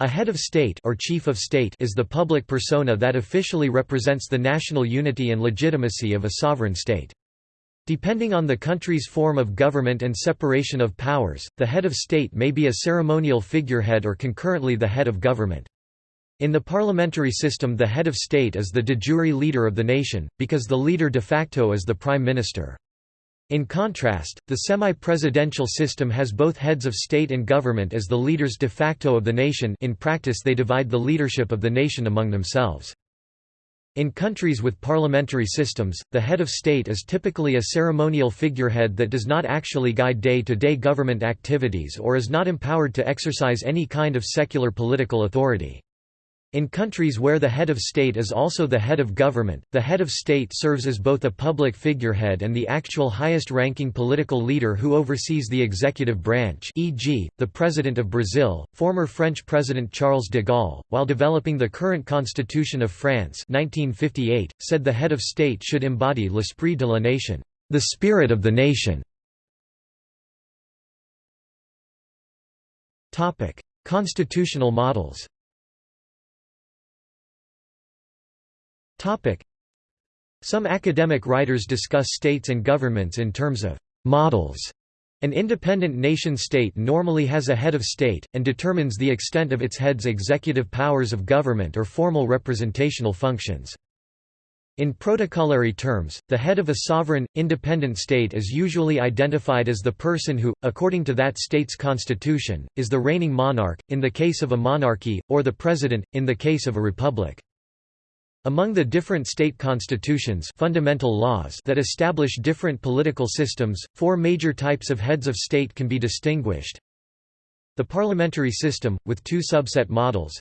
A head of state or chief of state is the public persona that officially represents the national unity and legitimacy of a sovereign state. Depending on the country's form of government and separation of powers, the head of state may be a ceremonial figurehead or concurrently the head of government. In the parliamentary system the head of state is the de jure leader of the nation, because the leader de facto is the prime minister. In contrast, the semi-presidential system has both heads of state and government as the leaders de facto of the nation in practice they divide the leadership of the nation among themselves. In countries with parliamentary systems, the head of state is typically a ceremonial figurehead that does not actually guide day-to-day -day government activities or is not empowered to exercise any kind of secular political authority. In countries where the head of state is also the head of government, the head of state serves as both a public figurehead and the actual highest-ranking political leader who oversees the executive branch e.g., the President of Brazil, former French President Charles de Gaulle, while developing the current Constitution of France 1958, said the head of state should embody l'esprit de la nation, the spirit of the nation. Constitutional models Some academic writers discuss states and governments in terms of «models». An independent nation-state normally has a head of state, and determines the extent of its head's executive powers of government or formal representational functions. In protocolary terms, the head of a sovereign, independent state is usually identified as the person who, according to that state's constitution, is the reigning monarch, in the case of a monarchy, or the president, in the case of a republic. Among the different state constitutions fundamental laws that establish different political systems, four major types of heads of state can be distinguished. The parliamentary system, with two subset models.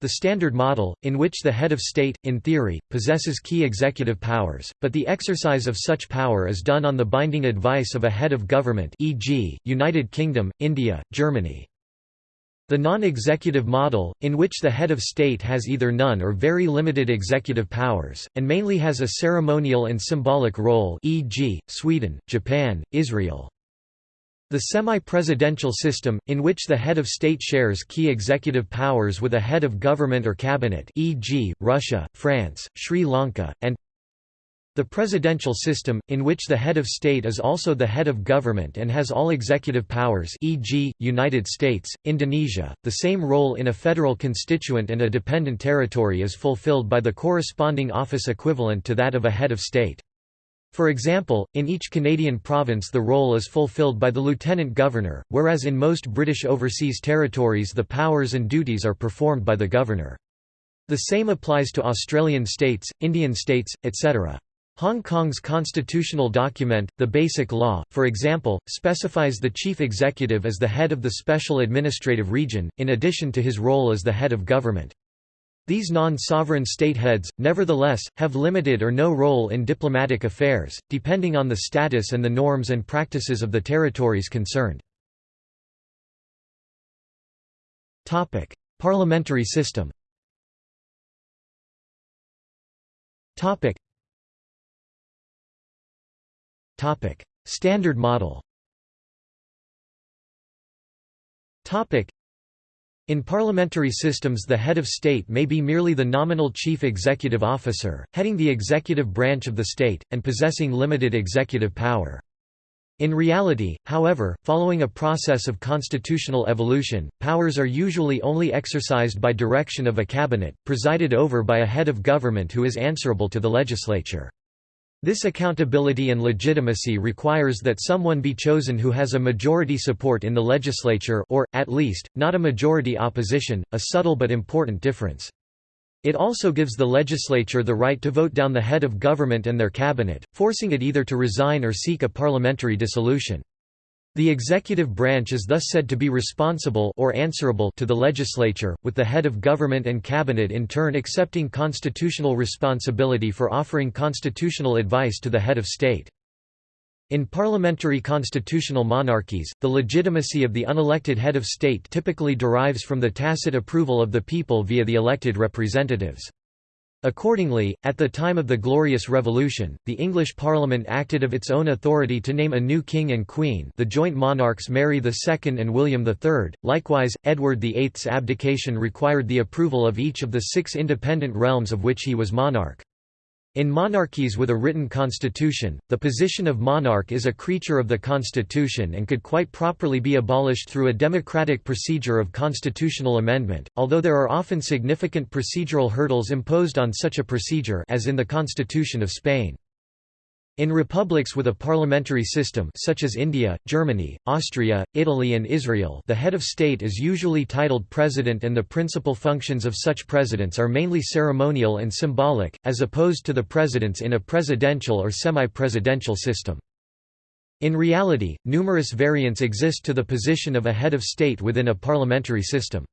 The standard model, in which the head of state, in theory, possesses key executive powers, but the exercise of such power is done on the binding advice of a head of government e.g., United Kingdom, India, Germany. The non-executive model, in which the head of state has either none or very limited executive powers, and mainly has a ceremonial and symbolic role e.g., Sweden, Japan, Israel. The semi-presidential system, in which the head of state shares key executive powers with a head of government or cabinet e.g., Russia, France, Sri Lanka, and the presidential system, in which the head of state is also the head of government and has all executive powers e.g., United States, Indonesia, the same role in a federal constituent and a dependent territory is fulfilled by the corresponding office equivalent to that of a head of state. For example, in each Canadian province the role is fulfilled by the lieutenant governor, whereas in most British overseas territories the powers and duties are performed by the governor. The same applies to Australian states, Indian states, etc. Hong Kong's constitutional document, the Basic Law, for example, specifies the chief executive as the head of the special administrative region, in addition to his role as the head of government. These non-sovereign state heads, nevertheless, have limited or no role in diplomatic affairs, depending on the status and the norms and practices of the territories concerned. Parliamentary system Standard model in parliamentary systems the head of state may be merely the nominal chief executive officer, heading the executive branch of the state, and possessing limited executive power. In reality, however, following a process of constitutional evolution, powers are usually only exercised by direction of a cabinet, presided over by a head of government who is answerable to the legislature. This accountability and legitimacy requires that someone be chosen who has a majority support in the legislature or, at least, not a majority opposition, a subtle but important difference. It also gives the legislature the right to vote down the head of government and their cabinet, forcing it either to resign or seek a parliamentary dissolution. The executive branch is thus said to be responsible or answerable to the legislature, with the head of government and cabinet in turn accepting constitutional responsibility for offering constitutional advice to the head of state. In parliamentary constitutional monarchies, the legitimacy of the unelected head of state typically derives from the tacit approval of the people via the elected representatives. Accordingly, at the time of the Glorious Revolution, the English Parliament acted of its own authority to name a new king and queen the joint monarchs Mary II and William III. Likewise, Edward VIII's abdication required the approval of each of the six independent realms of which he was monarch. In monarchies with a written constitution, the position of monarch is a creature of the constitution and could quite properly be abolished through a democratic procedure of constitutional amendment, although there are often significant procedural hurdles imposed on such a procedure as in the Constitution of Spain. In republics with a parliamentary system such as India, Germany, Austria, Italy and Israel the head of state is usually titled president and the principal functions of such presidents are mainly ceremonial and symbolic, as opposed to the presidents in a presidential or semi-presidential system. In reality, numerous variants exist to the position of a head of state within a parliamentary system.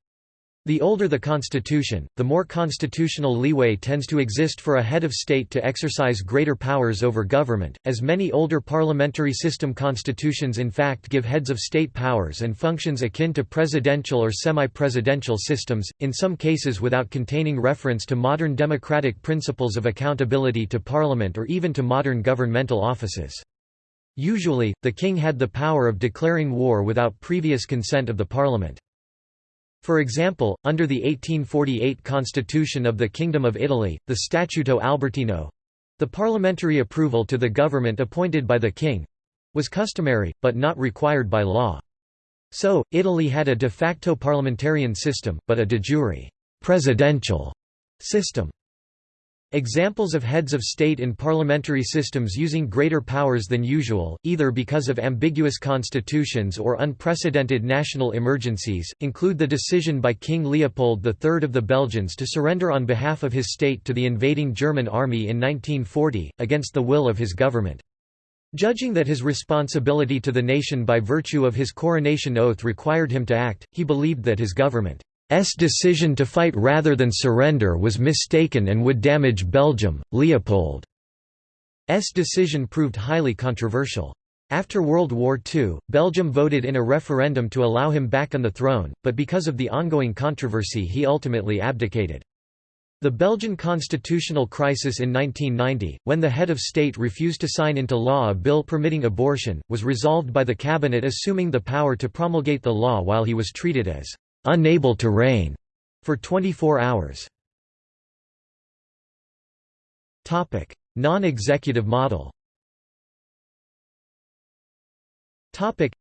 The older the constitution, the more constitutional leeway tends to exist for a head of state to exercise greater powers over government, as many older parliamentary system constitutions in fact give heads of state powers and functions akin to presidential or semi-presidential systems, in some cases without containing reference to modern democratic principles of accountability to parliament or even to modern governmental offices. Usually, the king had the power of declaring war without previous consent of the parliament. For example, under the 1848 constitution of the Kingdom of Italy, the Statuto Albertino—the parliamentary approval to the government appointed by the king—was customary, but not required by law. So, Italy had a de facto parliamentarian system, but a de jure presidential system. Examples of heads of state in parliamentary systems using greater powers than usual, either because of ambiguous constitutions or unprecedented national emergencies, include the decision by King Leopold III of the Belgians to surrender on behalf of his state to the invading German army in 1940, against the will of his government. Judging that his responsibility to the nation by virtue of his coronation oath required him to act, he believed that his government S decision to fight rather than surrender was mistaken and would damage Belgium. Leopold's decision proved highly controversial. After World War II, Belgium voted in a referendum to allow him back on the throne, but because of the ongoing controversy he ultimately abdicated. The Belgian constitutional crisis in 1990, when the head of state refused to sign into law a bill permitting abortion, was resolved by the cabinet assuming the power to promulgate the law while he was treated as unable to reign for 24 hours. Topic: Non-executive model. Topic: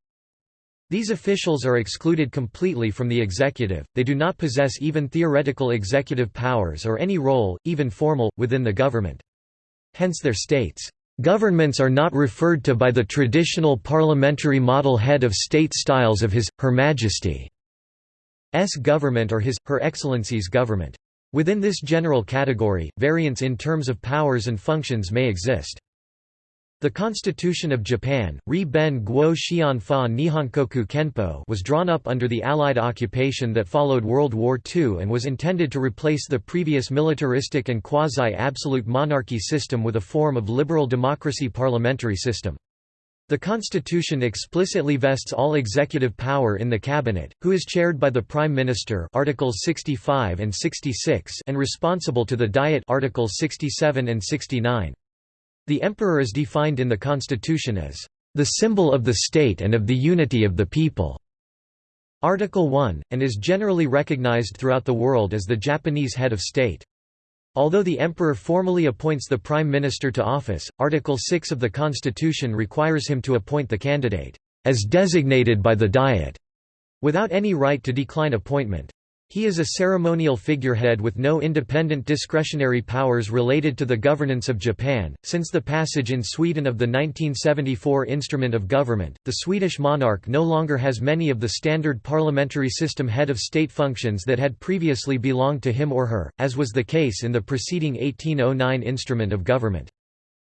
These officials are excluded completely from the executive. They do not possess even theoretical executive powers or any role, even formal, within the government. Hence their states Governments are not referred to by the traditional parliamentary model head of state styles of His, Her Majesty. S government or His, Her Excellency's government. Within this general category, variance in terms of powers and functions may exist. The Constitution of Japan, Ri Ben Guo Xian Fa Kenpo was drawn up under the Allied occupation that followed World War II and was intended to replace the previous militaristic and quasi-absolute monarchy system with a form of liberal democracy parliamentary system. The Constitution explicitly vests all executive power in the cabinet, who is chaired by the Prime Minister Articles 65 and 66 and responsible to the Diet Articles 67 and 69. The Emperor is defined in the Constitution as the symbol of the state and of the unity of the people. Article 1, and is generally recognized throughout the world as the Japanese head of state. Although the emperor formally appoints the prime minister to office, Article 6 of the constitution requires him to appoint the candidate, as designated by the Diet, without any right to decline appointment. He is a ceremonial figurehead with no independent discretionary powers related to the governance of Japan. Since the passage in Sweden of the 1974 Instrument of Government, the Swedish monarch no longer has many of the standard parliamentary system head of state functions that had previously belonged to him or her, as was the case in the preceding 1809 Instrument of Government.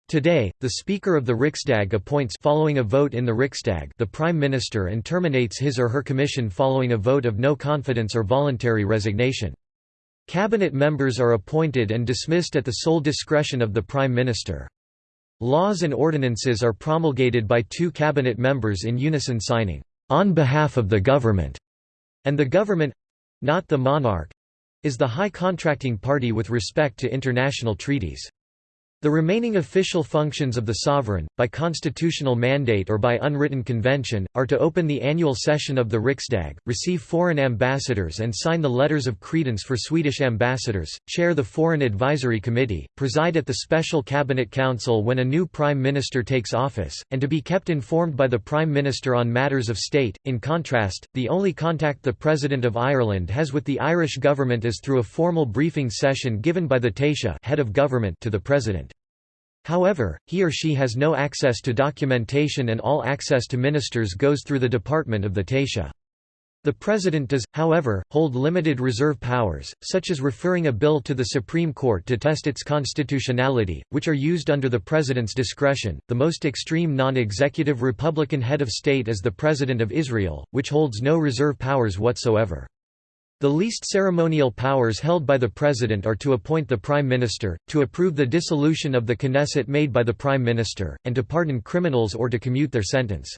Today, the Speaker of the Riksdag appoints following a vote in the Riksdag the Prime Minister and terminates his or her commission following a vote of no confidence or voluntary resignation. Cabinet members are appointed and dismissed at the sole discretion of the Prime Minister. Laws and ordinances are promulgated by two cabinet members in unison signing, "...on behalf of the government", and the government—not the monarch, is the high contracting party with respect to international treaties. The remaining official functions of the sovereign, by constitutional mandate or by unwritten convention, are to open the annual session of the Riksdag, receive foreign ambassadors and sign the letters of credence for Swedish ambassadors, chair the Foreign Advisory Committee, preside at the Special Cabinet Council when a new Prime Minister takes office, and to be kept informed by the Prime Minister on matters of state. In contrast, the only contact the President of Ireland has with the Irish government is through a formal briefing session given by the Taoiseach head of government to the President. However, he or she has no access to documentation and all access to ministers goes through the department of the Taoiseach. The President does, however, hold limited reserve powers, such as referring a bill to the Supreme Court to test its constitutionality, which are used under the President's discretion. The most extreme non executive Republican head of state is the President of Israel, which holds no reserve powers whatsoever. The least ceremonial powers held by the President are to appoint the Prime Minister, to approve the dissolution of the Knesset made by the Prime Minister, and to pardon criminals or to commute their sentence.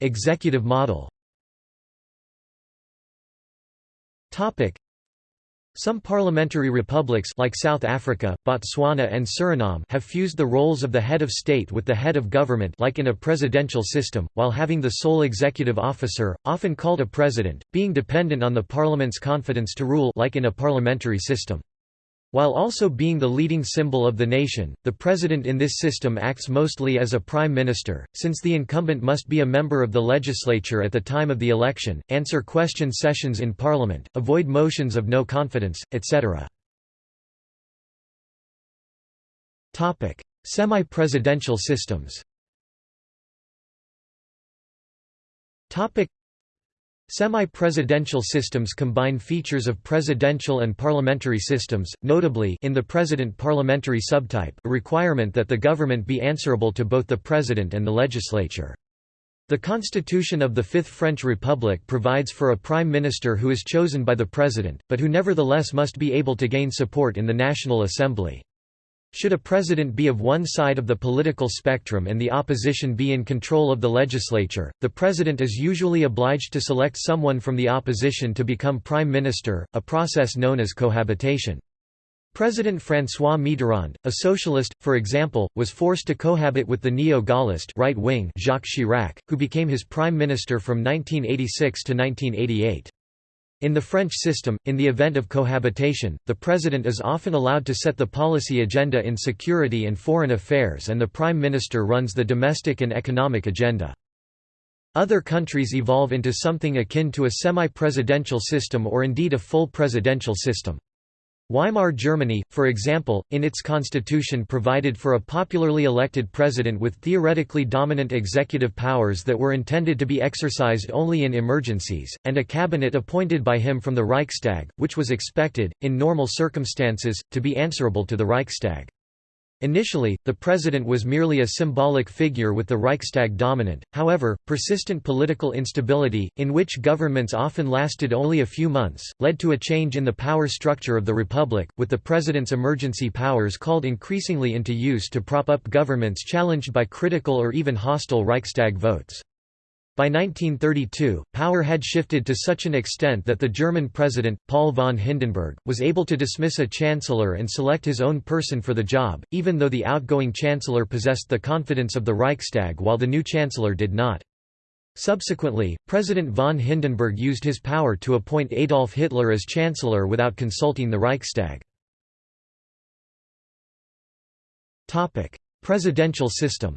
Executive model some parliamentary republics like South Africa, Botswana and Suriname have fused the roles of the head of state with the head of government like in a presidential system, while having the sole executive officer, often called a president, being dependent on the parliament's confidence to rule like in a parliamentary system. While also being the leading symbol of the nation, the president in this system acts mostly as a prime minister, since the incumbent must be a member of the legislature at the time of the election, answer question sessions in parliament, avoid motions of no confidence, etc. Semi-presidential systems Semi-presidential systems combine features of presidential and parliamentary systems, notably in the president parliamentary subtype a requirement that the government be answerable to both the president and the legislature. The constitution of the Fifth French Republic provides for a prime minister who is chosen by the president, but who nevertheless must be able to gain support in the National Assembly. Should a president be of one side of the political spectrum and the opposition be in control of the legislature, the president is usually obliged to select someone from the opposition to become prime minister, a process known as cohabitation. President François Mitterrand, a socialist, for example, was forced to cohabit with the neo-Gaullist right wing Jacques Chirac, who became his prime minister from 1986 to 1988. In the French system, in the event of cohabitation, the president is often allowed to set the policy agenda in security and foreign affairs and the prime minister runs the domestic and economic agenda. Other countries evolve into something akin to a semi-presidential system or indeed a full presidential system. Weimar Germany, for example, in its constitution provided for a popularly elected president with theoretically dominant executive powers that were intended to be exercised only in emergencies, and a cabinet appointed by him from the Reichstag, which was expected, in normal circumstances, to be answerable to the Reichstag. Initially, the president was merely a symbolic figure with the Reichstag dominant, however, persistent political instability, in which governments often lasted only a few months, led to a change in the power structure of the republic, with the president's emergency powers called increasingly into use to prop up governments challenged by critical or even hostile Reichstag votes. By 1932, power had shifted to such an extent that the German president, Paul von Hindenburg, was able to dismiss a chancellor and select his own person for the job, even though the outgoing chancellor possessed the confidence of the Reichstag while the new chancellor did not. Subsequently, President von Hindenburg used his power to appoint Adolf Hitler as chancellor without consulting the Reichstag. Presidential system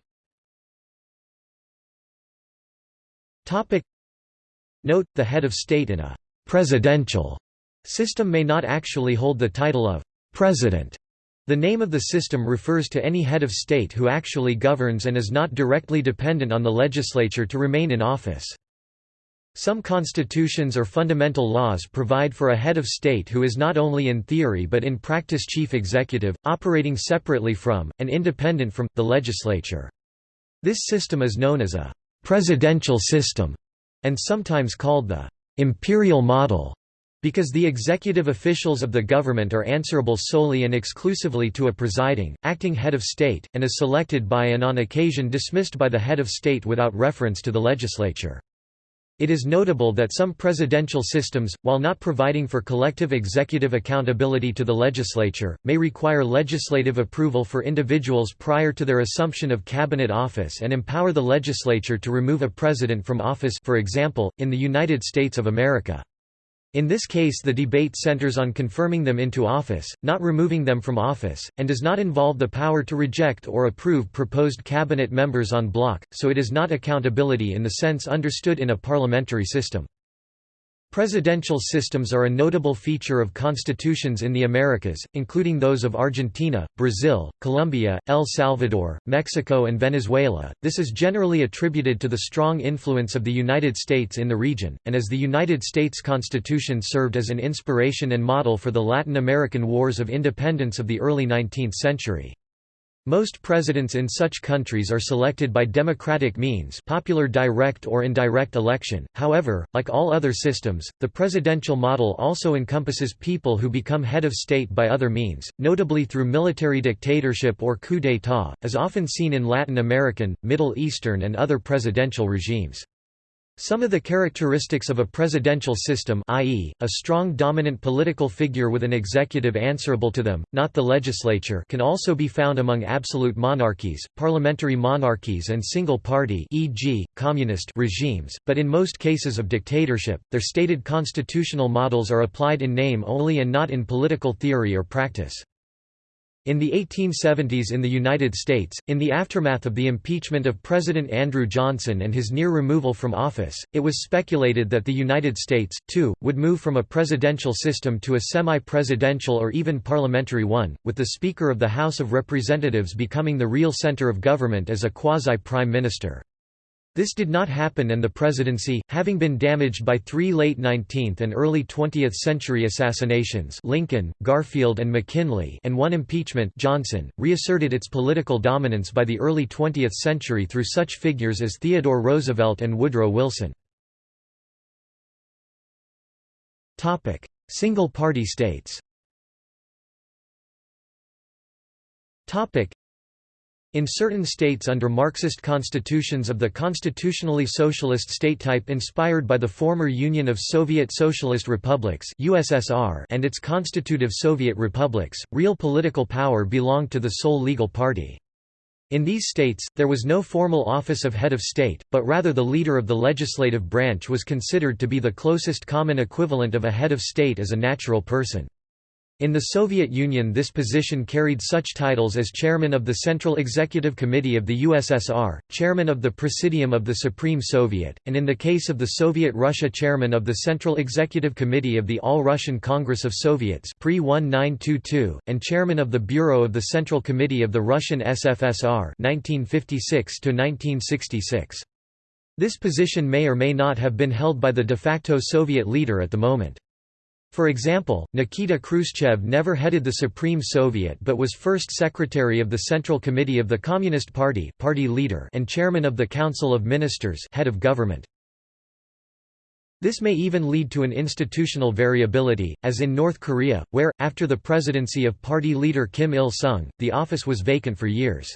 Topic Note, the head of state in a «presidential» system may not actually hold the title of «president». The name of the system refers to any head of state who actually governs and is not directly dependent on the legislature to remain in office. Some constitutions or fundamental laws provide for a head of state who is not only in theory but in practice chief executive, operating separately from, and independent from, the legislature. This system is known as a presidential system, and sometimes called the imperial model, because the executive officials of the government are answerable solely and exclusively to a presiding, acting head of state, and is selected by and on occasion dismissed by the head of state without reference to the legislature. It is notable that some presidential systems, while not providing for collective executive accountability to the legislature, may require legislative approval for individuals prior to their assumption of cabinet office and empower the legislature to remove a president from office for example, in the United States of America. In this case the debate centers on confirming them into office, not removing them from office, and does not involve the power to reject or approve proposed cabinet members en bloc, so it is not accountability in the sense understood in a parliamentary system. Presidential systems are a notable feature of constitutions in the Americas, including those of Argentina, Brazil, Colombia, El Salvador, Mexico and Venezuela. This is generally attributed to the strong influence of the United States in the region, and as the United States Constitution served as an inspiration and model for the Latin American wars of independence of the early 19th century. Most presidents in such countries are selected by democratic means popular direct or indirect election, however, like all other systems, the presidential model also encompasses people who become head of state by other means, notably through military dictatorship or coup d'état, as often seen in Latin American, Middle Eastern and other presidential regimes. Some of the characteristics of a presidential system i.e., a strong dominant political figure with an executive answerable to them, not the legislature can also be found among absolute monarchies, parliamentary monarchies and single-party e.g., communist regimes, but in most cases of dictatorship, their stated constitutional models are applied in name only and not in political theory or practice. In the 1870s in the United States, in the aftermath of the impeachment of President Andrew Johnson and his near removal from office, it was speculated that the United States, too, would move from a presidential system to a semi-presidential or even parliamentary one, with the Speaker of the House of Representatives becoming the real center of government as a quasi-prime minister. This did not happen and the presidency, having been damaged by three late 19th and early 20th century assassinations Lincoln, Garfield and McKinley and one impeachment Johnson, reasserted its political dominance by the early 20th century through such figures as Theodore Roosevelt and Woodrow Wilson. Single-party states in certain states under Marxist constitutions of the constitutionally socialist state type inspired by the former Union of Soviet Socialist Republics USSR and its constitutive Soviet republics, real political power belonged to the sole legal party. In these states, there was no formal office of head of state, but rather the leader of the legislative branch was considered to be the closest common equivalent of a head of state as a natural person. In the Soviet Union this position carried such titles as Chairman of the Central Executive Committee of the USSR, Chairman of the Presidium of the Supreme Soviet, and in the case of the Soviet Russia Chairman of the Central Executive Committee of the All-Russian Congress of Soviets pre-1922, and Chairman of the Bureau of the Central Committee of the Russian SFSR 1956 -1966. This position may or may not have been held by the de facto Soviet leader at the moment. For example, Nikita Khrushchev never headed the Supreme Soviet but was first secretary of the Central Committee of the Communist Party party leader and chairman of the Council of Ministers head of government. This may even lead to an institutional variability, as in North Korea, where, after the presidency of party leader Kim Il-sung, the office was vacant for years.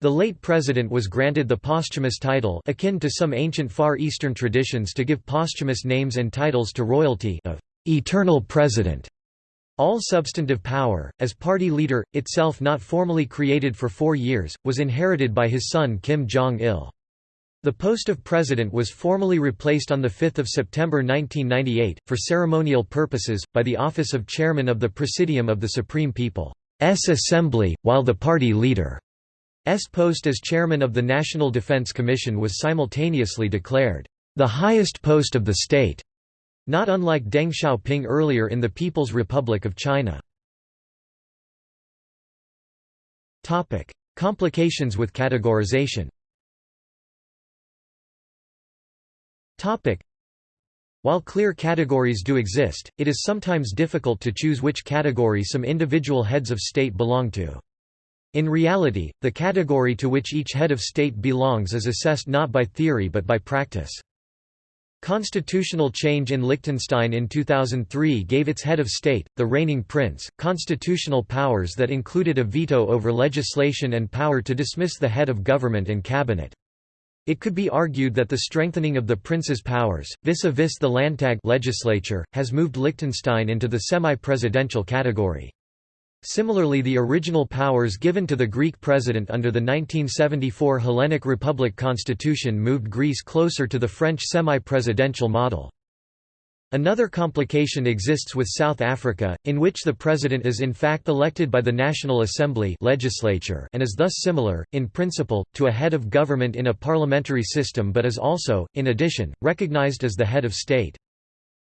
The late president was granted the posthumous title akin to some ancient Far Eastern traditions to give posthumous names and titles to royalty of eternal president. All substantive power, as party leader, itself not formally created for four years, was inherited by his son Kim Jong-il. The post of president was formally replaced on 5 September 1998, for ceremonial purposes, by the office of chairman of the Presidium of the Supreme People's Assembly, while the party leader's post as chairman of the National Defense Commission was simultaneously declared, "...the highest post of the state." Not unlike Deng Xiaoping earlier in the People's Republic of China. Complications with categorization while clear categories do exist, it is sometimes difficult to choose which category some individual heads of state belong to. In reality, the category to which each head of state belongs is assessed not by theory but by practice. Constitutional change in Liechtenstein in 2003 gave its head of state, the reigning prince, constitutional powers that included a veto over legislation and power to dismiss the head of government and cabinet. It could be argued that the strengthening of the prince's powers, vis-a-vis -vis the Landtag legislature, has moved Liechtenstein into the semi-presidential category. Similarly the original powers given to the Greek president under the 1974 Hellenic Republic constitution moved Greece closer to the French semi-presidential model. Another complication exists with South Africa, in which the president is in fact elected by the National Assembly legislature and is thus similar, in principle, to a head of government in a parliamentary system but is also, in addition, recognized as the head of state.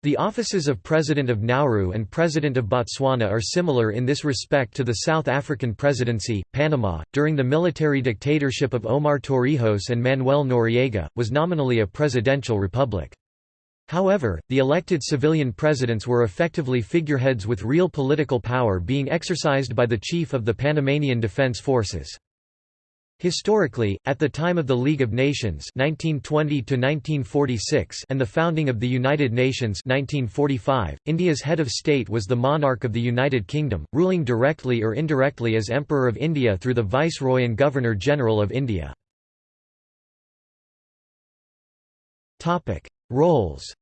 The offices of President of Nauru and President of Botswana are similar in this respect to the South African presidency. Panama, during the military dictatorship of Omar Torrijos and Manuel Noriega, was nominally a presidential republic. However, the elected civilian presidents were effectively figureheads with real political power being exercised by the chief of the Panamanian Defense Forces. Historically, at the time of the League of Nations 1920 and the founding of the United Nations 1945, India's head of state was the monarch of the United Kingdom, ruling directly or indirectly as Emperor of India through the Viceroy and Governor-General of India. Roles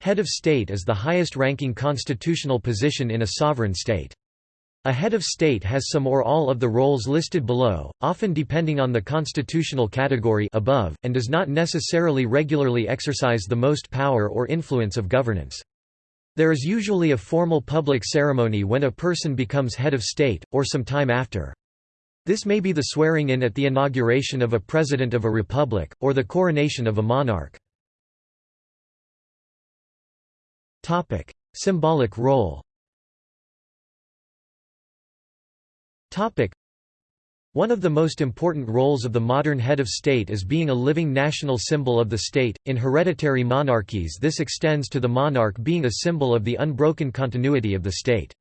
Head of state is the highest-ranking constitutional position in a sovereign state. A head of state has some or all of the roles listed below, often depending on the constitutional category above, and does not necessarily regularly exercise the most power or influence of governance. There is usually a formal public ceremony when a person becomes head of state, or some time after. This may be the swearing-in at the inauguration of a president of a republic, or the coronation of a monarch. Symbolic role one of the most important roles of the modern head of state is being a living national symbol of the state. In hereditary monarchies, this extends to the monarch being a symbol of the unbroken continuity of the state.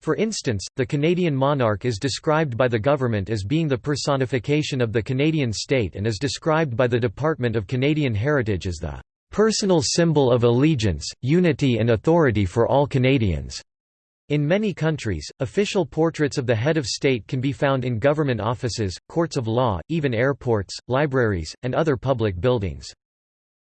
For instance, the Canadian monarch is described by the government as being the personification of the Canadian state and is described by the Department of Canadian Heritage as the personal symbol of allegiance, unity and authority for all Canadians. In many countries, official portraits of the head of state can be found in government offices, courts of law, even airports, libraries, and other public buildings.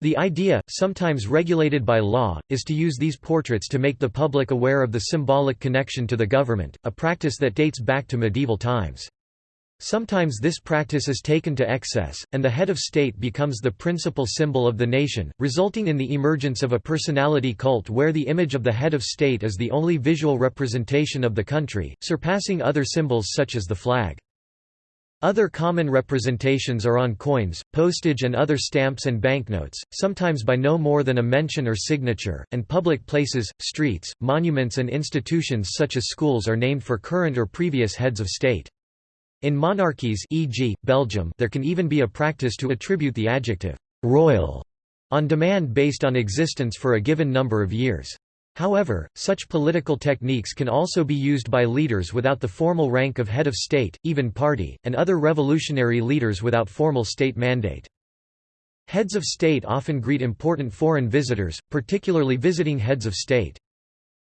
The idea, sometimes regulated by law, is to use these portraits to make the public aware of the symbolic connection to the government, a practice that dates back to medieval times. Sometimes this practice is taken to excess, and the head of state becomes the principal symbol of the nation, resulting in the emergence of a personality cult where the image of the head of state is the only visual representation of the country, surpassing other symbols such as the flag. Other common representations are on coins, postage and other stamps and banknotes, sometimes by no more than a mention or signature, and public places, streets, monuments and institutions such as schools are named for current or previous heads of state. In monarchies e.g., Belgium there can even be a practice to attribute the adjective «royal» on demand based on existence for a given number of years. However, such political techniques can also be used by leaders without the formal rank of head of state, even party, and other revolutionary leaders without formal state mandate. Heads of state often greet important foreign visitors, particularly visiting heads of state.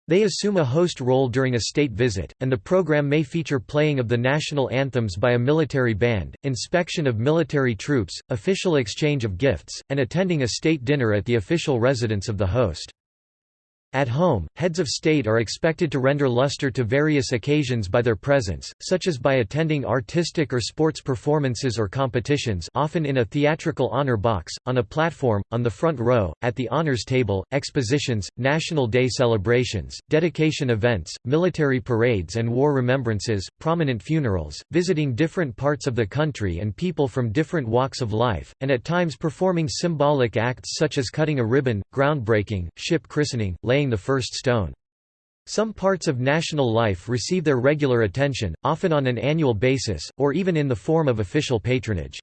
They assume a host role during a state visit, and the program may feature playing of the national anthems by a military band, inspection of military troops, official exchange of gifts, and attending a state dinner at the official residence of the host. At home, heads of state are expected to render luster to various occasions by their presence, such as by attending artistic or sports performances or competitions often in a theatrical honor box, on a platform, on the front row, at the honors table, expositions, National Day celebrations, dedication events, military parades and war remembrances, prominent funerals, visiting different parts of the country and people from different walks of life, and at times performing symbolic acts such as cutting a ribbon, groundbreaking, ship christening, laying laying the first stone. Some parts of national life receive their regular attention, often on an annual basis, or even in the form of official patronage.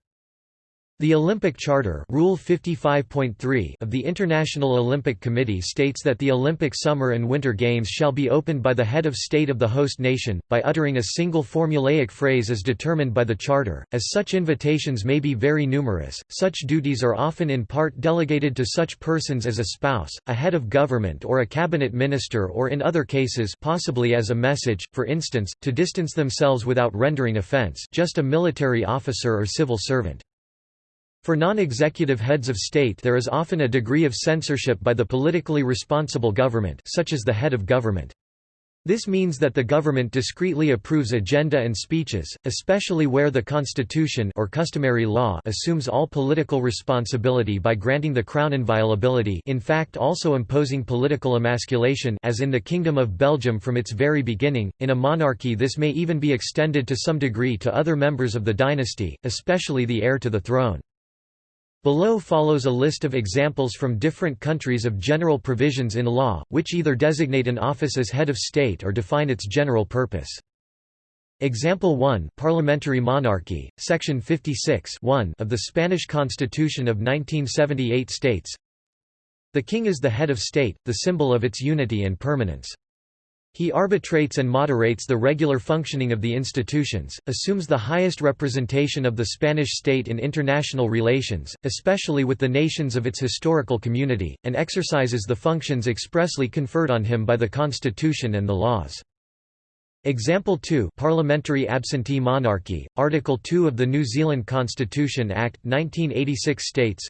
The Olympic Charter Rule 55.3 of the International Olympic Committee states that the Olympic Summer and Winter Games shall be opened by the head of state of the host nation, by uttering a single formulaic phrase as determined by the Charter. As such invitations may be very numerous, such duties are often in part delegated to such persons as a spouse, a head of government or a cabinet minister or in other cases possibly as a message, for instance, to distance themselves without rendering offence just a military officer or civil servant. For non-executive heads of state there is often a degree of censorship by the politically responsible government such as the head of government. This means that the government discreetly approves agenda and speeches, especially where the constitution or customary law assumes all political responsibility by granting the crown inviolability in fact also imposing political emasculation as in the Kingdom of Belgium from its very beginning. In a monarchy this may even be extended to some degree to other members of the dynasty, especially the heir to the throne. Below follows a list of examples from different countries of general provisions in law, which either designate an office as head of state or define its general purpose. Example 1 Parliamentary monarchy, Section 56 of the Spanish Constitution of 1978 states The king is the head of state, the symbol of its unity and permanence. He arbitrates and moderates the regular functioning of the institutions, assumes the highest representation of the Spanish state in international relations, especially with the nations of its historical community, and exercises the functions expressly conferred on him by the constitution and the laws. Example 2 Parliamentary absentee monarchy, Article 2 of the New Zealand Constitution Act, 1986 states,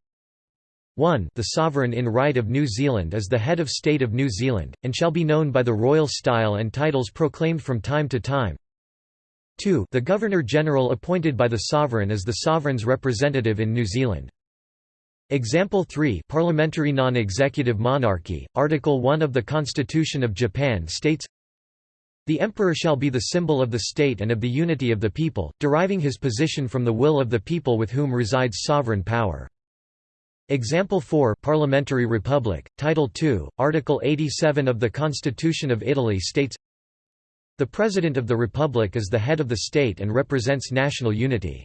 1 The sovereign in right of New Zealand is the head of state of New Zealand, and shall be known by the royal style and titles proclaimed from time to time. 2 The Governor-General appointed by the sovereign is the sovereign's representative in New Zealand. Example 3 Parliamentary non-executive monarchy, Article 1 of the Constitution of Japan states The emperor shall be the symbol of the state and of the unity of the people, deriving his position from the will of the people with whom resides sovereign power. Example 4 Parliamentary Republic, Title II, Article 87 of the Constitution of Italy states The President of the Republic is the head of the state and represents national unity.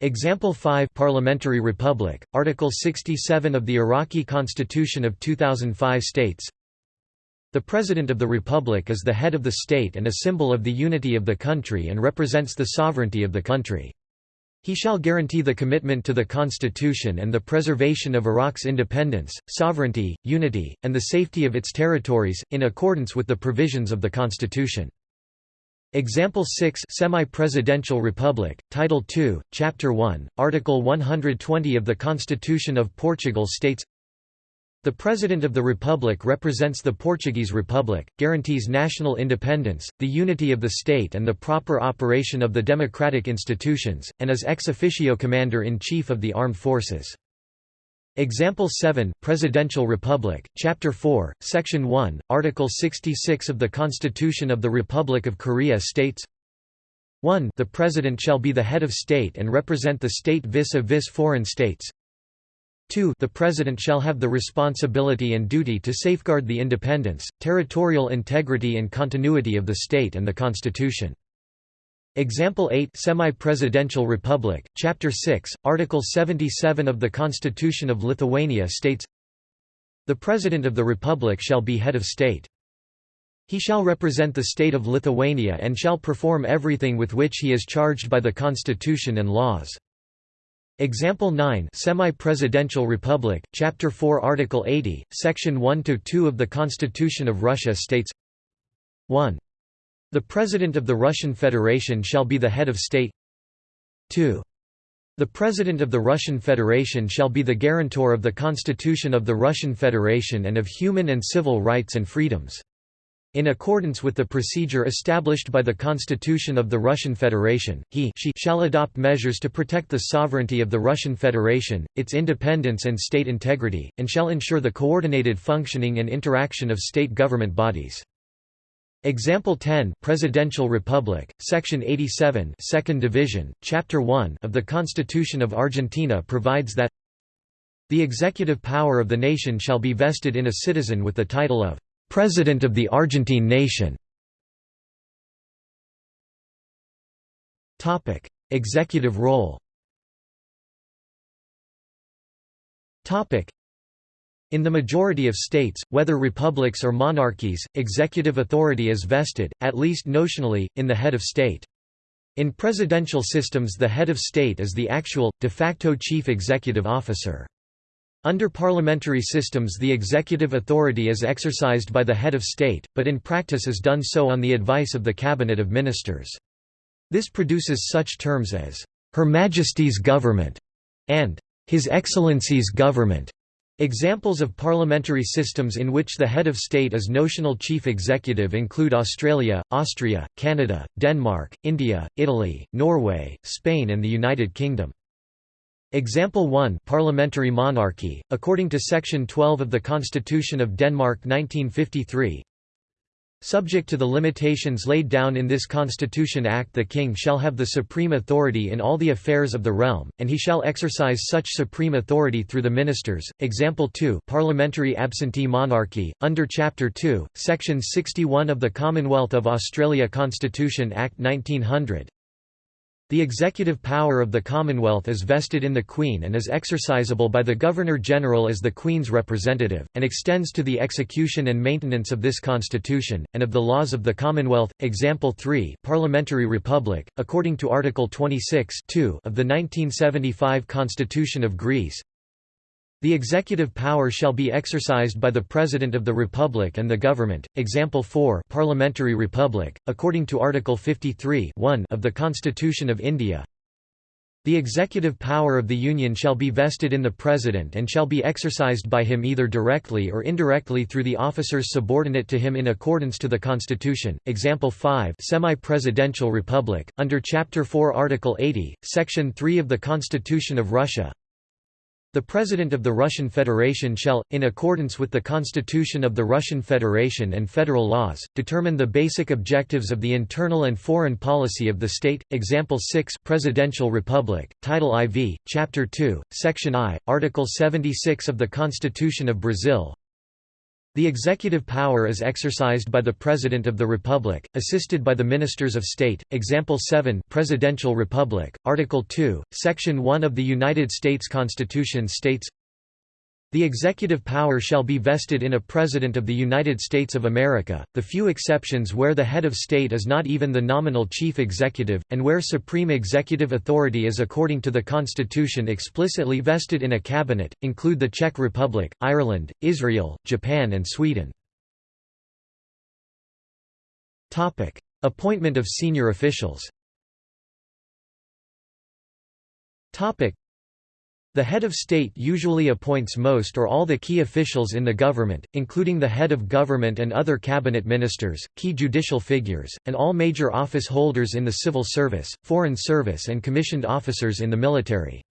Example 5 Parliamentary Republic, Article 67 of the Iraqi Constitution of 2005 states The President of the Republic is the head of the state and a symbol of the unity of the country and represents the sovereignty of the country. He shall guarantee the commitment to the Constitution and the preservation of Iraq's independence, sovereignty, unity, and the safety of its territories, in accordance with the provisions of the Constitution. Example 6 Semi-Presidential Republic, Title II, Chapter 1, Article 120 of the Constitution of Portugal states the President of the Republic represents the Portuguese Republic, guarantees national independence, the unity of the state and the proper operation of the democratic institutions, and is ex officio Commander-in-Chief of the Armed Forces. Example 7 Presidential Republic, Chapter 4, Section 1, Article 66 of the Constitution of the Republic of Korea states 1 The President shall be the head of state and represent the state vis-a-vis -vis foreign states 2 The President shall have the responsibility and duty to safeguard the independence, territorial integrity and continuity of the state and the Constitution. Example 8 Semi-Presidential Republic, Chapter 6, Article 77 of the Constitution of Lithuania states The President of the Republic shall be head of state. He shall represent the state of Lithuania and shall perform everything with which he is charged by the Constitution and laws. Example 9 Semi-Presidential Republic, Chapter 4 Article 80, Section 1–2 of the Constitution of Russia states 1. The President of the Russian Federation shall be the head of state 2. The President of the Russian Federation shall be the guarantor of the Constitution of the Russian Federation and of human and civil rights and freedoms. In accordance with the procedure established by the Constitution of the Russian Federation, he she shall adopt measures to protect the sovereignty of the Russian Federation, its independence and state integrity, and shall ensure the coordinated functioning and interaction of state government bodies. Example 10 Presidential Republic, Section 87 Second Division, Chapter 1 of the Constitution of Argentina provides that the executive power of the nation shall be vested in a citizen with the title of President of the Argentine nation Executive role In the majority of states, whether republics or monarchies, executive authority is vested, at least notionally, in the head of state. In presidential systems the head of state is the actual, de facto chief executive officer. Under parliamentary systems the executive authority is exercised by the head of state, but in practice is done so on the advice of the cabinet of ministers. This produces such terms as, "'Her Majesty's Government' and "'His Excellency's Government'". Examples of parliamentary systems in which the head of state is notional chief executive include Australia, Austria, Canada, Denmark, India, Italy, Norway, Spain and the United Kingdom. Example 1 Parliamentary monarchy, according to Section 12 of the Constitution of Denmark 1953 Subject to the limitations laid down in this Constitution Act the King shall have the supreme authority in all the affairs of the realm, and he shall exercise such supreme authority through the ministers. Example 2 Parliamentary absentee monarchy, under Chapter 2, Section 61 of the Commonwealth of Australia Constitution Act 1900 the executive power of the Commonwealth is vested in the Queen and is exercisable by the Governor-General as the Queen's representative, and extends to the execution and maintenance of this Constitution, and of the laws of the Commonwealth. Example 3 Parliamentary Republic, according to Article 26 of the 1975 Constitution of Greece, the executive power shall be exercised by the President of the Republic and the Government. Example 4 Parliamentary Republic, according to Article 53 of the Constitution of India. The executive power of the Union shall be vested in the President and shall be exercised by him either directly or indirectly through the officers subordinate to him in accordance to the Constitution. Example 5 Semi-Presidential Republic, under Chapter 4 Article 80, Section 3 of the Constitution of Russia, the President of the Russian Federation shall, in accordance with the Constitution of the Russian Federation and federal laws, determine the basic objectives of the internal and foreign policy of the state. Example 6 Presidential Republic, Title IV, Chapter 2, Section I, Article 76 of the Constitution of Brazil the executive power is exercised by the President of the Republic, assisted by the Ministers of State. Example 7 Presidential Republic, Article 2, Section 1 of the United States Constitution states the executive power shall be vested in a President of the United States of America, the few exceptions where the head of state is not even the nominal chief executive, and where supreme executive authority is according to the Constitution explicitly vested in a cabinet, include the Czech Republic, Ireland, Israel, Japan and Sweden. Appointment of senior officials the head of state usually appoints most or all the key officials in the government, including the head of government and other cabinet ministers, key judicial figures, and all major office holders in the civil service, foreign service and commissioned officers in the military.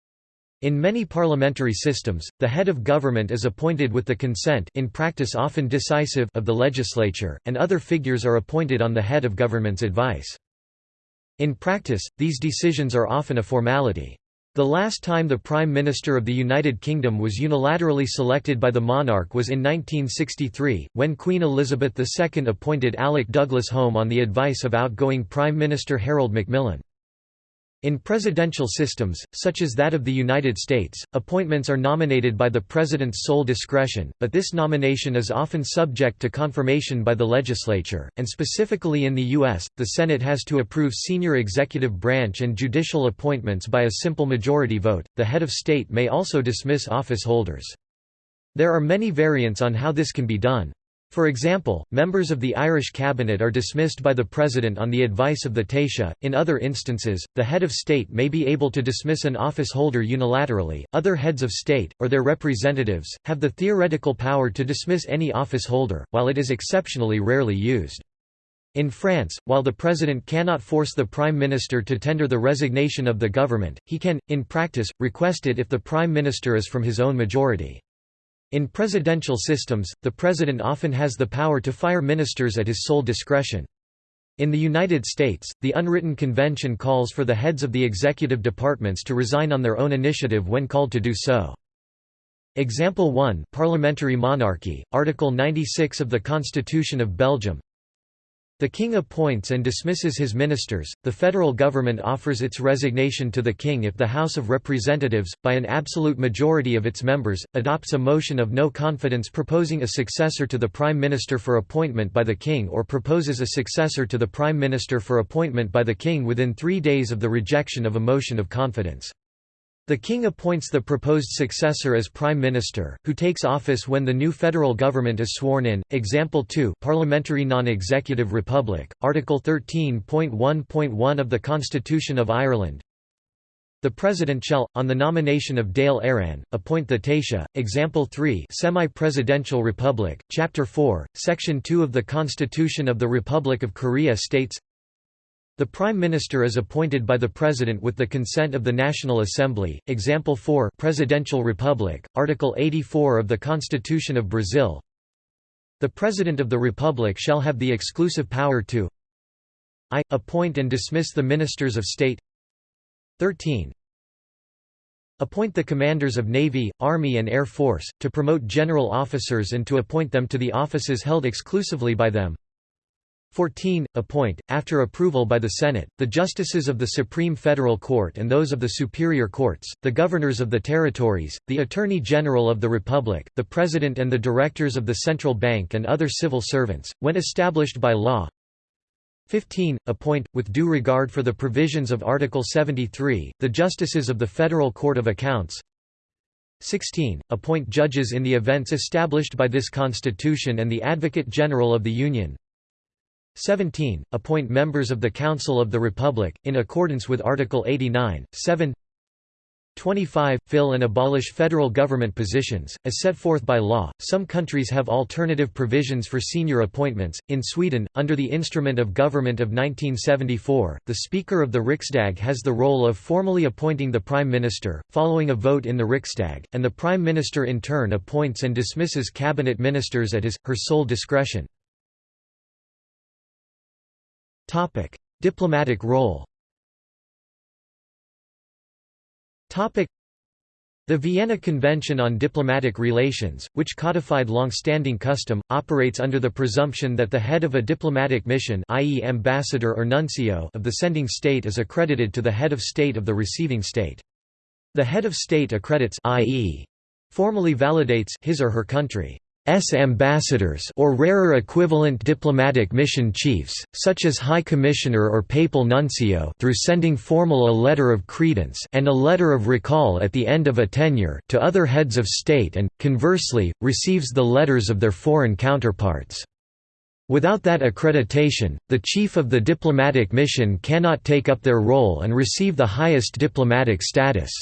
In many parliamentary systems, the head of government is appointed with the consent in practice often decisive of the legislature, and other figures are appointed on the head of government's advice. In practice, these decisions are often a formality. The last time the Prime Minister of the United Kingdom was unilaterally selected by the monarch was in 1963, when Queen Elizabeth II appointed Alec Douglas Home on the advice of outgoing Prime Minister Harold Macmillan. In presidential systems, such as that of the United States, appointments are nominated by the president's sole discretion, but this nomination is often subject to confirmation by the legislature, and specifically in the U.S., the Senate has to approve senior executive branch and judicial appointments by a simple majority vote. The head of state may also dismiss office holders. There are many variants on how this can be done. For example, members of the Irish cabinet are dismissed by the president on the advice of the Taoiseach. In other instances, the head of state may be able to dismiss an office holder unilaterally. Other heads of state, or their representatives, have the theoretical power to dismiss any office holder, while it is exceptionally rarely used. In France, while the president cannot force the prime minister to tender the resignation of the government, he can, in practice, request it if the prime minister is from his own majority. In presidential systems, the president often has the power to fire ministers at his sole discretion. In the United States, the unwritten convention calls for the heads of the executive departments to resign on their own initiative when called to do so. Example 1 Parliamentary monarchy, Article 96 of the Constitution of Belgium The king appoints and dismisses his ministers. The federal government offers its resignation to the king if the House of Representatives, by an absolute majority of its members, adopts a motion of no confidence proposing a successor to the prime minister for appointment by the king or proposes a successor to the prime minister for appointment by the king within 3 days of the rejection of a motion of confidence. The king appoints the proposed successor as prime minister, who takes office when the new federal government is sworn in. Example 2, Parliamentary non-executive republic, Article 13.1.1 of the Constitution of Ireland. The President shall, on the nomination of Dáil Éireann, appoint the Taoiseach. Example 3 Semi-Presidential Republic, Chapter 4, Section 2 of the Constitution of the Republic of Korea states the Prime Minister is appointed by the President with the consent of the National Assembly. Example 4 Presidential Republic, Article 84 of the Constitution of Brazil. The President of the Republic shall have the exclusive power to I. Appoint and dismiss the Ministers of State 13. Appoint the commanders of Navy, Army and Air Force, to promote general officers and to appoint them to the offices held exclusively by them 14. Appoint, after approval by the Senate, the justices of the Supreme Federal Court and those of the Superior Courts, the governors of the territories, the Attorney General of the Republic, the President and the directors of the Central Bank and other civil servants, when established by law. 15. Appoint, with due regard for the provisions of Article 73, the justices of the Federal Court of Accounts. 16. Appoint judges in the events established by this Constitution and the Advocate General of the Union. 17. Appoint members of the Council of the Republic, in accordance with Article 89, 7 25. Fill and abolish federal government positions, as set forth by law. Some countries have alternative provisions for senior appointments. In Sweden, under the Instrument of Government of 1974, the Speaker of the Riksdag has the role of formally appointing the Prime Minister, following a vote in the Riksdag, and the Prime Minister in turn appoints and dismisses cabinet ministers at his, her sole discretion. Topic: Diplomatic role. Topic: The Vienna Convention on Diplomatic Relations, which codified long-standing custom, operates under the presumption that the head of a diplomatic mission i.e. ambassador or nuncio of the sending state is accredited to the head of state of the receiving state. The head of state accredits i.e. formally validates his or her country. S ambassadors or rarer equivalent diplomatic mission chiefs, such as High Commissioner or Papal Nuncio through sending formal a letter of credence and a letter of recall at the end of a tenure to other heads of state and, conversely, receives the letters of their foreign counterparts. Without that accreditation, the chief of the diplomatic mission cannot take up their role and receive the highest diplomatic status.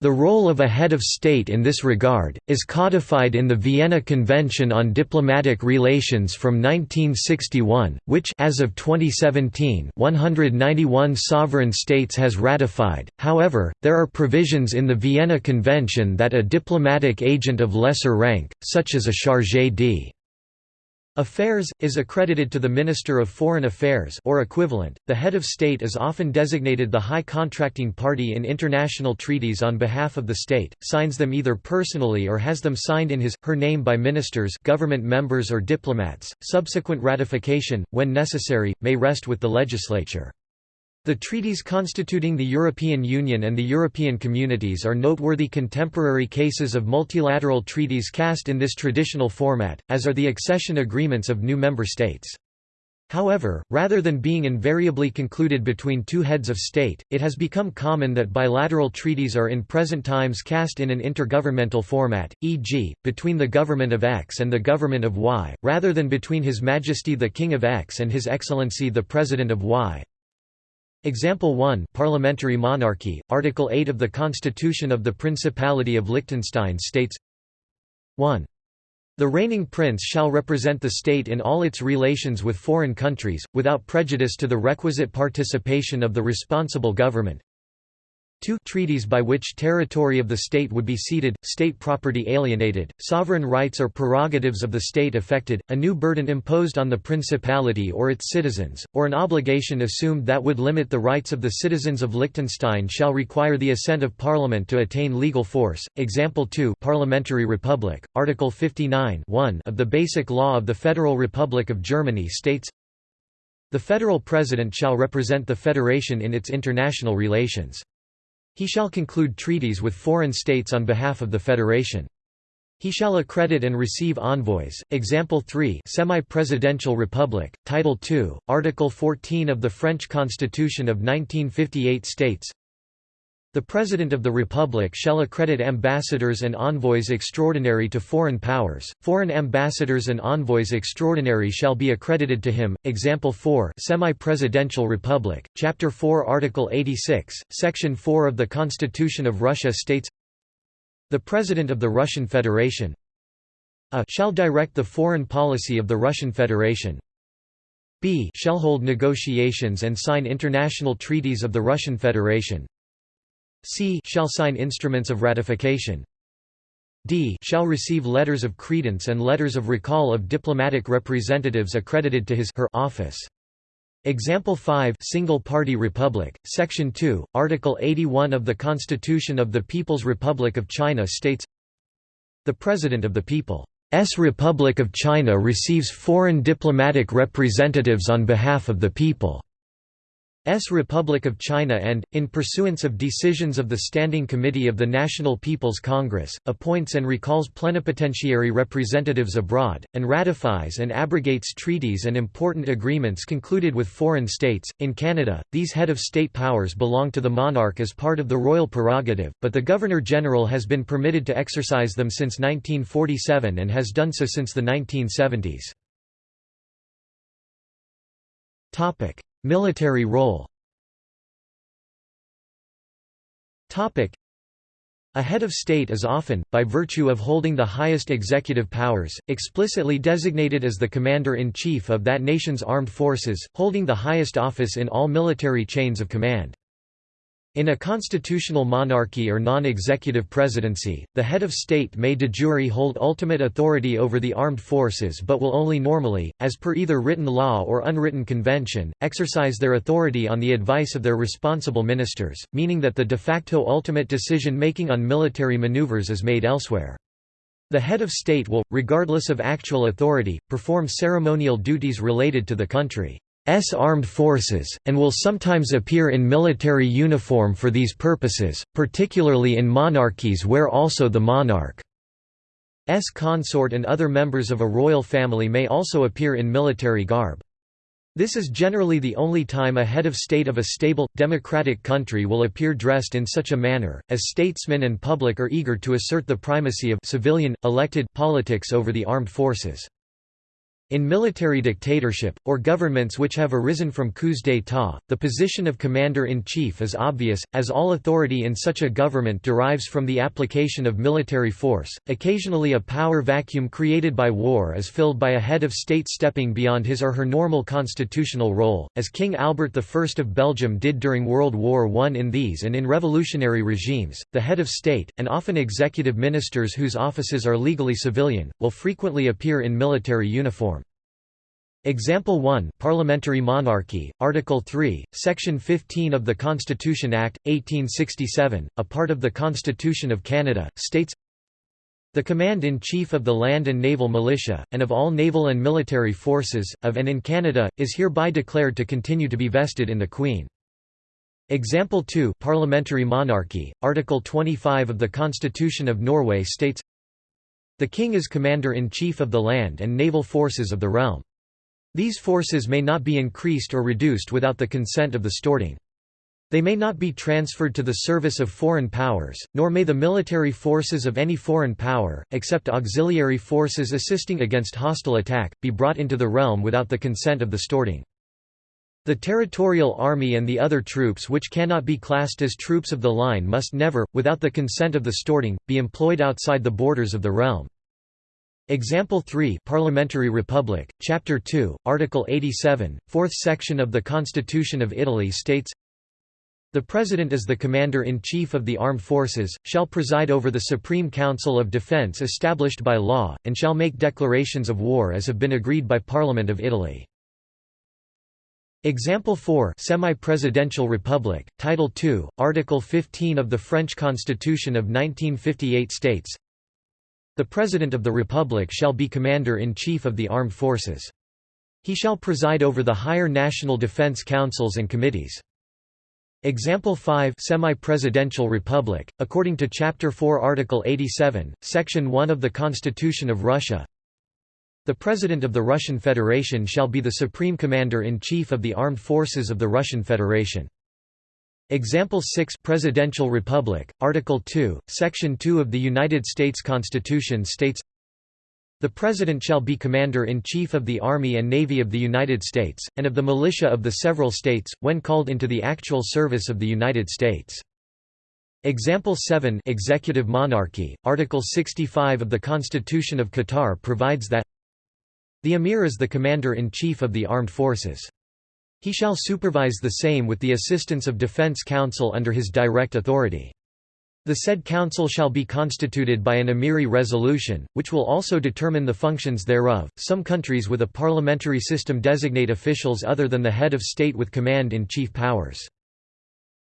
The role of a head of state in this regard, is codified in the Vienna Convention on Diplomatic Relations from 1961, which as of 2017 191 sovereign states has ratified, however, there are provisions in the Vienna Convention that a diplomatic agent of lesser rank, such as a chargé d' Affairs, is accredited to the Minister of Foreign Affairs or equivalent. The head of state is often designated the high contracting party in international treaties on behalf of the state, signs them either personally or has them signed in his, her name by ministers government members or diplomats. Subsequent ratification, when necessary, may rest with the legislature. The treaties constituting the European Union and the European Communities are noteworthy contemporary cases of multilateral treaties cast in this traditional format, as are the accession agreements of new member states. However, rather than being invariably concluded between two heads of state, it has become common that bilateral treaties are in present times cast in an intergovernmental format, e.g., between the government of X and the government of Y, rather than between His Majesty the King of X and His Excellency the President of Y. Example 1 Parliamentary monarchy, Article 8 of the Constitution of the Principality of Liechtenstein states 1. The reigning prince shall represent the state in all its relations with foreign countries, without prejudice to the requisite participation of the responsible government, 2 treaties by which territory of the state would be ceded, state property alienated, sovereign rights or prerogatives of the state affected, a new burden imposed on the principality or its citizens, or an obligation assumed that would limit the rights of the citizens of Liechtenstein shall require the assent of parliament to attain legal force. Example 2 Parliamentary Republic, Article 59 of the Basic Law of the Federal Republic of Germany states The federal president shall represent the federation in its international relations. He shall conclude treaties with foreign states on behalf of the federation. He shall accredit and receive envoys. Example 3 Semi-Presidential Republic, Title II, Article 14 of the French Constitution of 1958 states the President of the Republic shall accredit ambassadors and envoys extraordinary to foreign powers. Foreign ambassadors and envoys extraordinary shall be accredited to him. Example 4 Semi-Presidential Republic, Chapter 4 Article 86, Section 4 of the Constitution of Russia states The President of the Russian Federation a shall direct the foreign policy of the Russian Federation b shall hold negotiations and sign international treaties of the Russian Federation c shall sign instruments of ratification d shall receive letters of credence and letters of recall of diplomatic representatives accredited to his her office. Example 5 Single Party Republic, Section 2, Article 81 of the Constitution of the People's Republic of China states The President of the People's Republic of China receives foreign diplomatic representatives on behalf of the people. S Republic of China and, in pursuance of decisions of the Standing Committee of the National People's Congress, appoints and recalls plenipotentiary representatives abroad, and ratifies and abrogates treaties and important agreements concluded with foreign states. In Canada, these head of state powers belong to the monarch as part of the royal prerogative, but the Governor-General has been permitted to exercise them since 1947 and has done so since the 1970s. Military role a head of state is often, by virtue of holding the highest executive powers, explicitly designated as the commander-in-chief of that nation's armed forces, holding the highest office in all military chains of command. In a constitutional monarchy or non-executive presidency, the head of state may de jure hold ultimate authority over the armed forces but will only normally, as per either written law or unwritten convention, exercise their authority on the advice of their responsible ministers, meaning that the de facto ultimate decision-making on military maneuvers is made elsewhere. The head of state will, regardless of actual authority, perform ceremonial duties related to the country. S armed forces, and will sometimes appear in military uniform for these purposes, particularly in monarchies where also the monarch's consort and other members of a royal family may also appear in military garb. This is generally the only time a head of state of a stable, democratic country will appear dressed in such a manner, as statesmen and public are eager to assert the primacy of civilian, elected politics over the armed forces. In military dictatorship, or governments which have arisen from coups d'état, the position of commander-in-chief is obvious, as all authority in such a government derives from the application of military force. Occasionally a power vacuum created by war is filled by a head of state stepping beyond his or her normal constitutional role, as King Albert I of Belgium did during World War I. In these and in revolutionary regimes, the head of state, and often executive ministers whose offices are legally civilian, will frequently appear in military uniform. Example 1 Parliamentary Monarchy, Article 3, Section 15 of the Constitution Act, 1867, a part of the Constitution of Canada, states The Command-in-Chief of the Land and Naval Militia, and of all naval and military forces, of and in Canada, is hereby declared to continue to be vested in the Queen. Example 2 Parliamentary Monarchy, Article 25 of the Constitution of Norway states The King is Commander-in-Chief of the land and naval forces of the realm. These forces may not be increased or reduced without the consent of the Storting. They may not be transferred to the service of foreign powers, nor may the military forces of any foreign power, except auxiliary forces assisting against hostile attack, be brought into the realm without the consent of the Storting. The territorial army and the other troops which cannot be classed as troops of the line must never, without the consent of the Storting, be employed outside the borders of the realm. Example 3 Parliamentary Republic, Chapter 2, Article 87, fourth section of the Constitution of Italy states The President is the Commander-in-Chief of the Armed Forces, shall preside over the Supreme Council of Defence established by law, and shall make declarations of war as have been agreed by Parliament of Italy. Example 4 Semi-Presidential Republic, Title II, Article 15 of the French Constitution of 1958 states the President of the Republic shall be Commander-in-Chief of the Armed Forces. He shall preside over the higher national defense councils and committees. Example 5 Semi-presidential republic, according to Chapter 4 Article 87, Section 1 of the Constitution of Russia The President of the Russian Federation shall be the Supreme Commander-in-Chief of the Armed Forces of the Russian Federation. Example 6 Presidential Republic, Article 2, Section 2 of the United States Constitution states the President shall be Commander-in-Chief of the Army and Navy of the United States, and of the militia of the several states, when called into the actual service of the United States. Example 7 Executive Monarchy, Article 65 of the Constitution of Qatar provides that the Emir is the Commander-in-Chief of the Armed Forces. He shall supervise the same with the assistance of Defense Council under his direct authority. The said council shall be constituted by an Emiri resolution, which will also determine the functions thereof. Some countries with a parliamentary system designate officials other than the head of state with command in chief powers.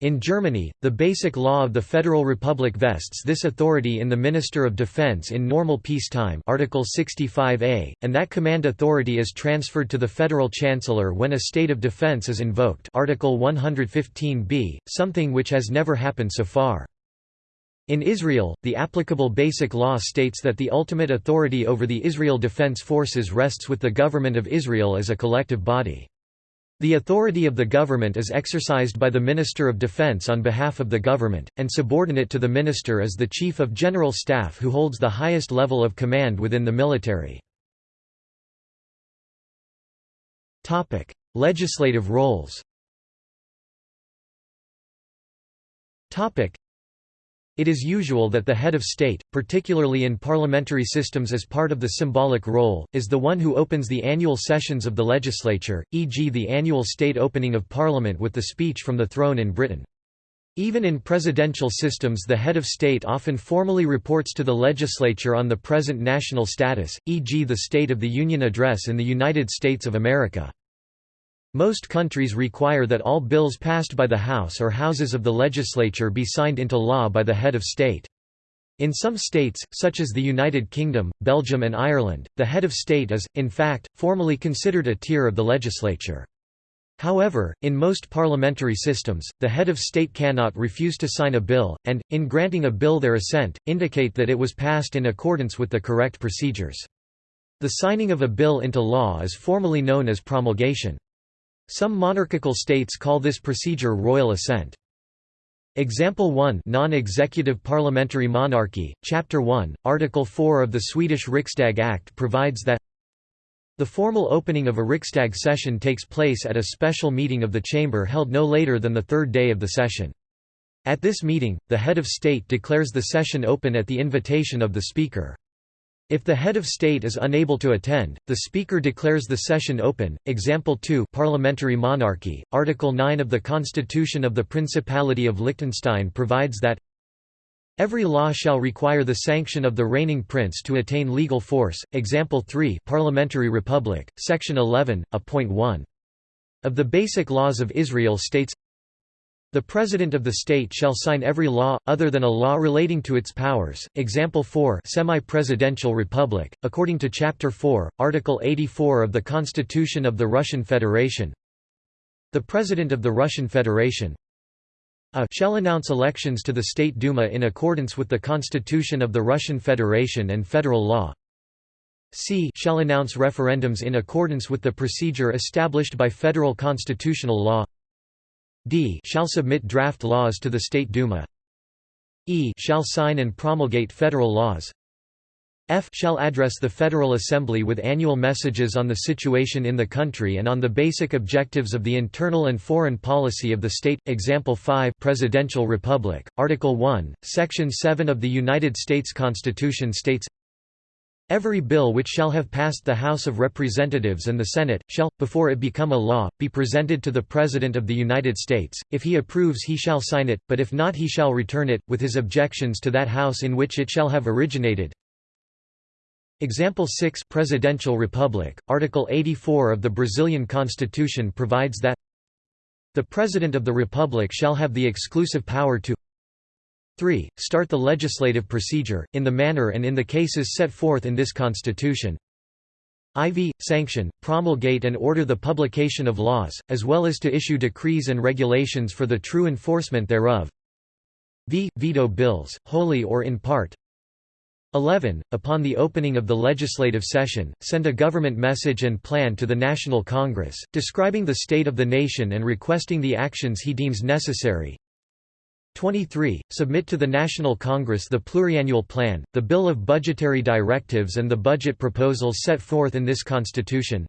In Germany, the Basic Law of the Federal Republic vests this authority in the Minister of Defense in normal peacetime Article 65a, and that command authority is transferred to the Federal Chancellor when a state of defense is invoked Article 115b, something which has never happened so far. In Israel, the applicable Basic Law states that the ultimate authority over the Israel Defense Forces rests with the government of Israel as a collective body. The authority of the government is exercised by the Minister of Defense on behalf of the government, and subordinate to the minister is the Chief of General Staff who holds the highest level of command within the military. Legislative roles it is usual that the head of state, particularly in parliamentary systems as part of the symbolic role, is the one who opens the annual sessions of the legislature, e.g. the annual state opening of parliament with the speech from the throne in Britain. Even in presidential systems the head of state often formally reports to the legislature on the present national status, e.g. the State of the Union Address in the United States of America. Most countries require that all bills passed by the House or Houses of the legislature be signed into law by the head of state. In some states, such as the United Kingdom, Belgium and Ireland, the head of state is, in fact, formally considered a tier of the legislature. However, in most parliamentary systems, the head of state cannot refuse to sign a bill, and, in granting a bill their assent, indicate that it was passed in accordance with the correct procedures. The signing of a bill into law is formally known as promulgation. Some monarchical states call this procedure royal assent. Example 1 Non-executive parliamentary monarchy, Chapter 1, Article 4 of the Swedish Riksdag Act provides that the formal opening of a Riksdag session takes place at a special meeting of the chamber held no later than the third day of the session. At this meeting, the head of state declares the session open at the invitation of the speaker. If the head of state is unable to attend, the speaker declares the session open. Example 2 Parliamentary monarchy. Article 9 of the Constitution of the Principality of Liechtenstein provides that Every law shall require the sanction of the reigning prince to attain legal force. Example 3 Parliamentary Republic, Section 11, a point 1. Of the Basic Laws of Israel states the President of the state shall sign every law, other than a law relating to its powers. Example 4 Semi-presidential republic, according to Chapter 4, Article 84 of the Constitution of the Russian Federation. The President of the Russian Federation a shall announce elections to the State Duma in accordance with the Constitution of the Russian Federation and federal law. C shall announce referendums in accordance with the procedure established by federal constitutional law d shall submit draft laws to the State Duma e shall sign and promulgate federal laws F shall address the Federal Assembly with annual messages on the situation in the country and on the basic objectives of the internal and foreign policy of the state. Example 5 Presidential Republic, Article 1, Section 7 of the United States Constitution states Every bill which shall have passed the House of Representatives and the Senate, shall, before it become a law, be presented to the President of the United States, if he approves he shall sign it, but if not he shall return it, with his objections to that House in which it shall have originated. Example 6 Presidential Republic, Article 84 of the Brazilian Constitution provides that the President of the Republic shall have the exclusive power to 3. Start the legislative procedure, in the manner and in the cases set forth in this Constitution. IV. Sanction, promulgate and order the publication of laws, as well as to issue decrees and regulations for the true enforcement thereof. V. Veto bills, wholly or in part. 11. Upon the opening of the legislative session, send a government message and plan to the National Congress, describing the state of the nation and requesting the actions he deems necessary. 23. Submit to the National Congress the pluriannual plan, the bill of budgetary directives and the budget proposals set forth in this Constitution.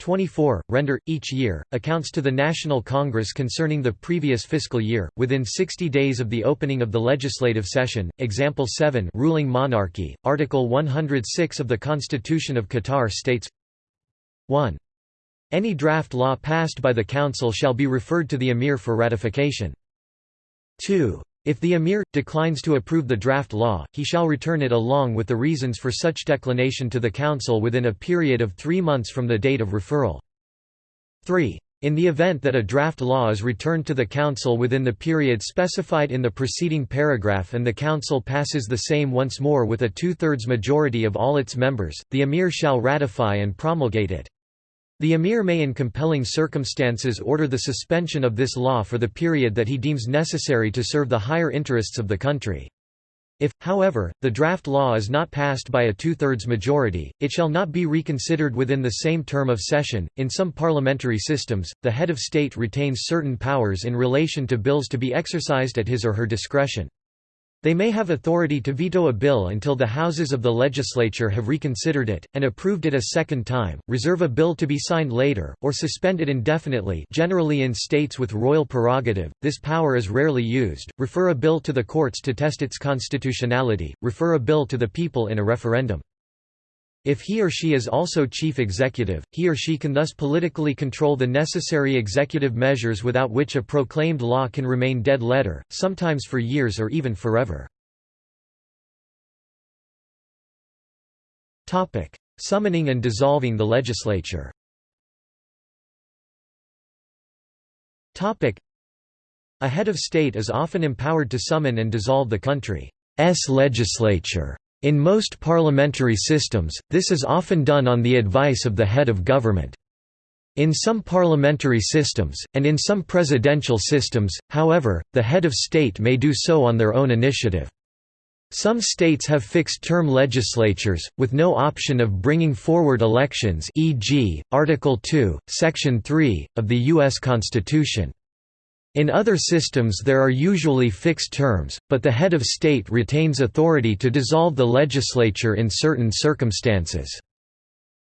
24. Render, each year, accounts to the National Congress concerning the previous fiscal year, within 60 days of the opening of the legislative session. Example 7 Ruling monarchy, Article 106 of the Constitution of Qatar states 1. Any draft law passed by the Council shall be referred to the Emir for ratification. 2. If the emir, declines to approve the draft law, he shall return it along with the reasons for such declination to the Council within a period of three months from the date of referral. 3. In the event that a draft law is returned to the Council within the period specified in the preceding paragraph and the Council passes the same once more with a two-thirds majority of all its members, the Emir shall ratify and promulgate it. The emir may in compelling circumstances order the suspension of this law for the period that he deems necessary to serve the higher interests of the country. If, however, the draft law is not passed by a two-thirds majority, it shall not be reconsidered within the same term of session. In some parliamentary systems, the head of state retains certain powers in relation to bills to be exercised at his or her discretion. They may have authority to veto a bill until the houses of the legislature have reconsidered it, and approved it a second time, reserve a bill to be signed later, or suspend it indefinitely generally in states with royal prerogative, this power is rarely used, refer a bill to the courts to test its constitutionality, refer a bill to the people in a referendum. If he or she is also chief executive, he or she can thus politically control the necessary executive measures without which a proclaimed law can remain dead letter, sometimes for years or even forever. Summoning and dissolving the legislature A head of state is often empowered to summon and dissolve the country's legislature. In most parliamentary systems, this is often done on the advice of the head of government. In some parliamentary systems, and in some presidential systems, however, the head of state may do so on their own initiative. Some states have fixed-term legislatures, with no option of bringing forward elections e.g., Article 2, Section 3, of the U.S. Constitution. In other systems there are usually fixed terms, but the head of state retains authority to dissolve the legislature in certain circumstances.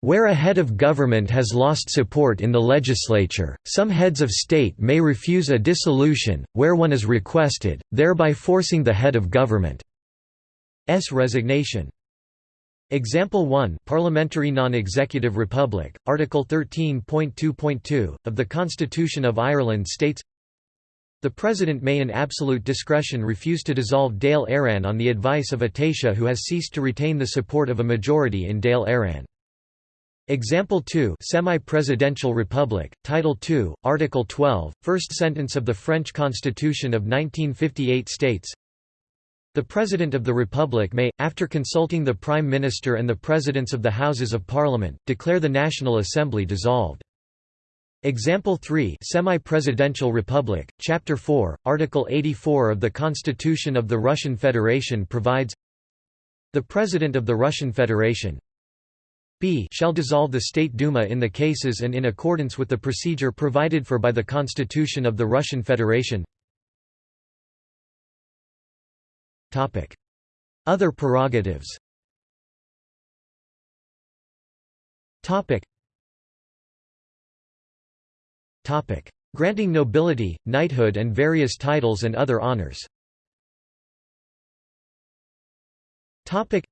Where a head of government has lost support in the legislature, some heads of state may refuse a dissolution, where one is requested, thereby forcing the head of government's resignation. Example 1 Parliamentary Non-Executive Republic, Article 13.2.2, of the Constitution of Ireland states the President may in absolute discretion refuse to dissolve Dáil Éireann on the advice of a Taoiseach who has ceased to retain the support of a majority in Dáil Éireann. Example 2 Semi-Presidential Republic, Title II, Article 12, first sentence of the French Constitution of 1958 states, The President of the Republic may, after consulting the Prime Minister and the Presidents of the Houses of Parliament, declare the National Assembly dissolved. Example 3 Semi-Presidential Republic, Chapter 4, Article 84 of the Constitution of the Russian Federation provides The President of the Russian Federation b shall dissolve the State Duma in the cases and in accordance with the procedure provided for by the Constitution of the Russian Federation. Other prerogatives Granting nobility, knighthood and various titles and other honors. Topic: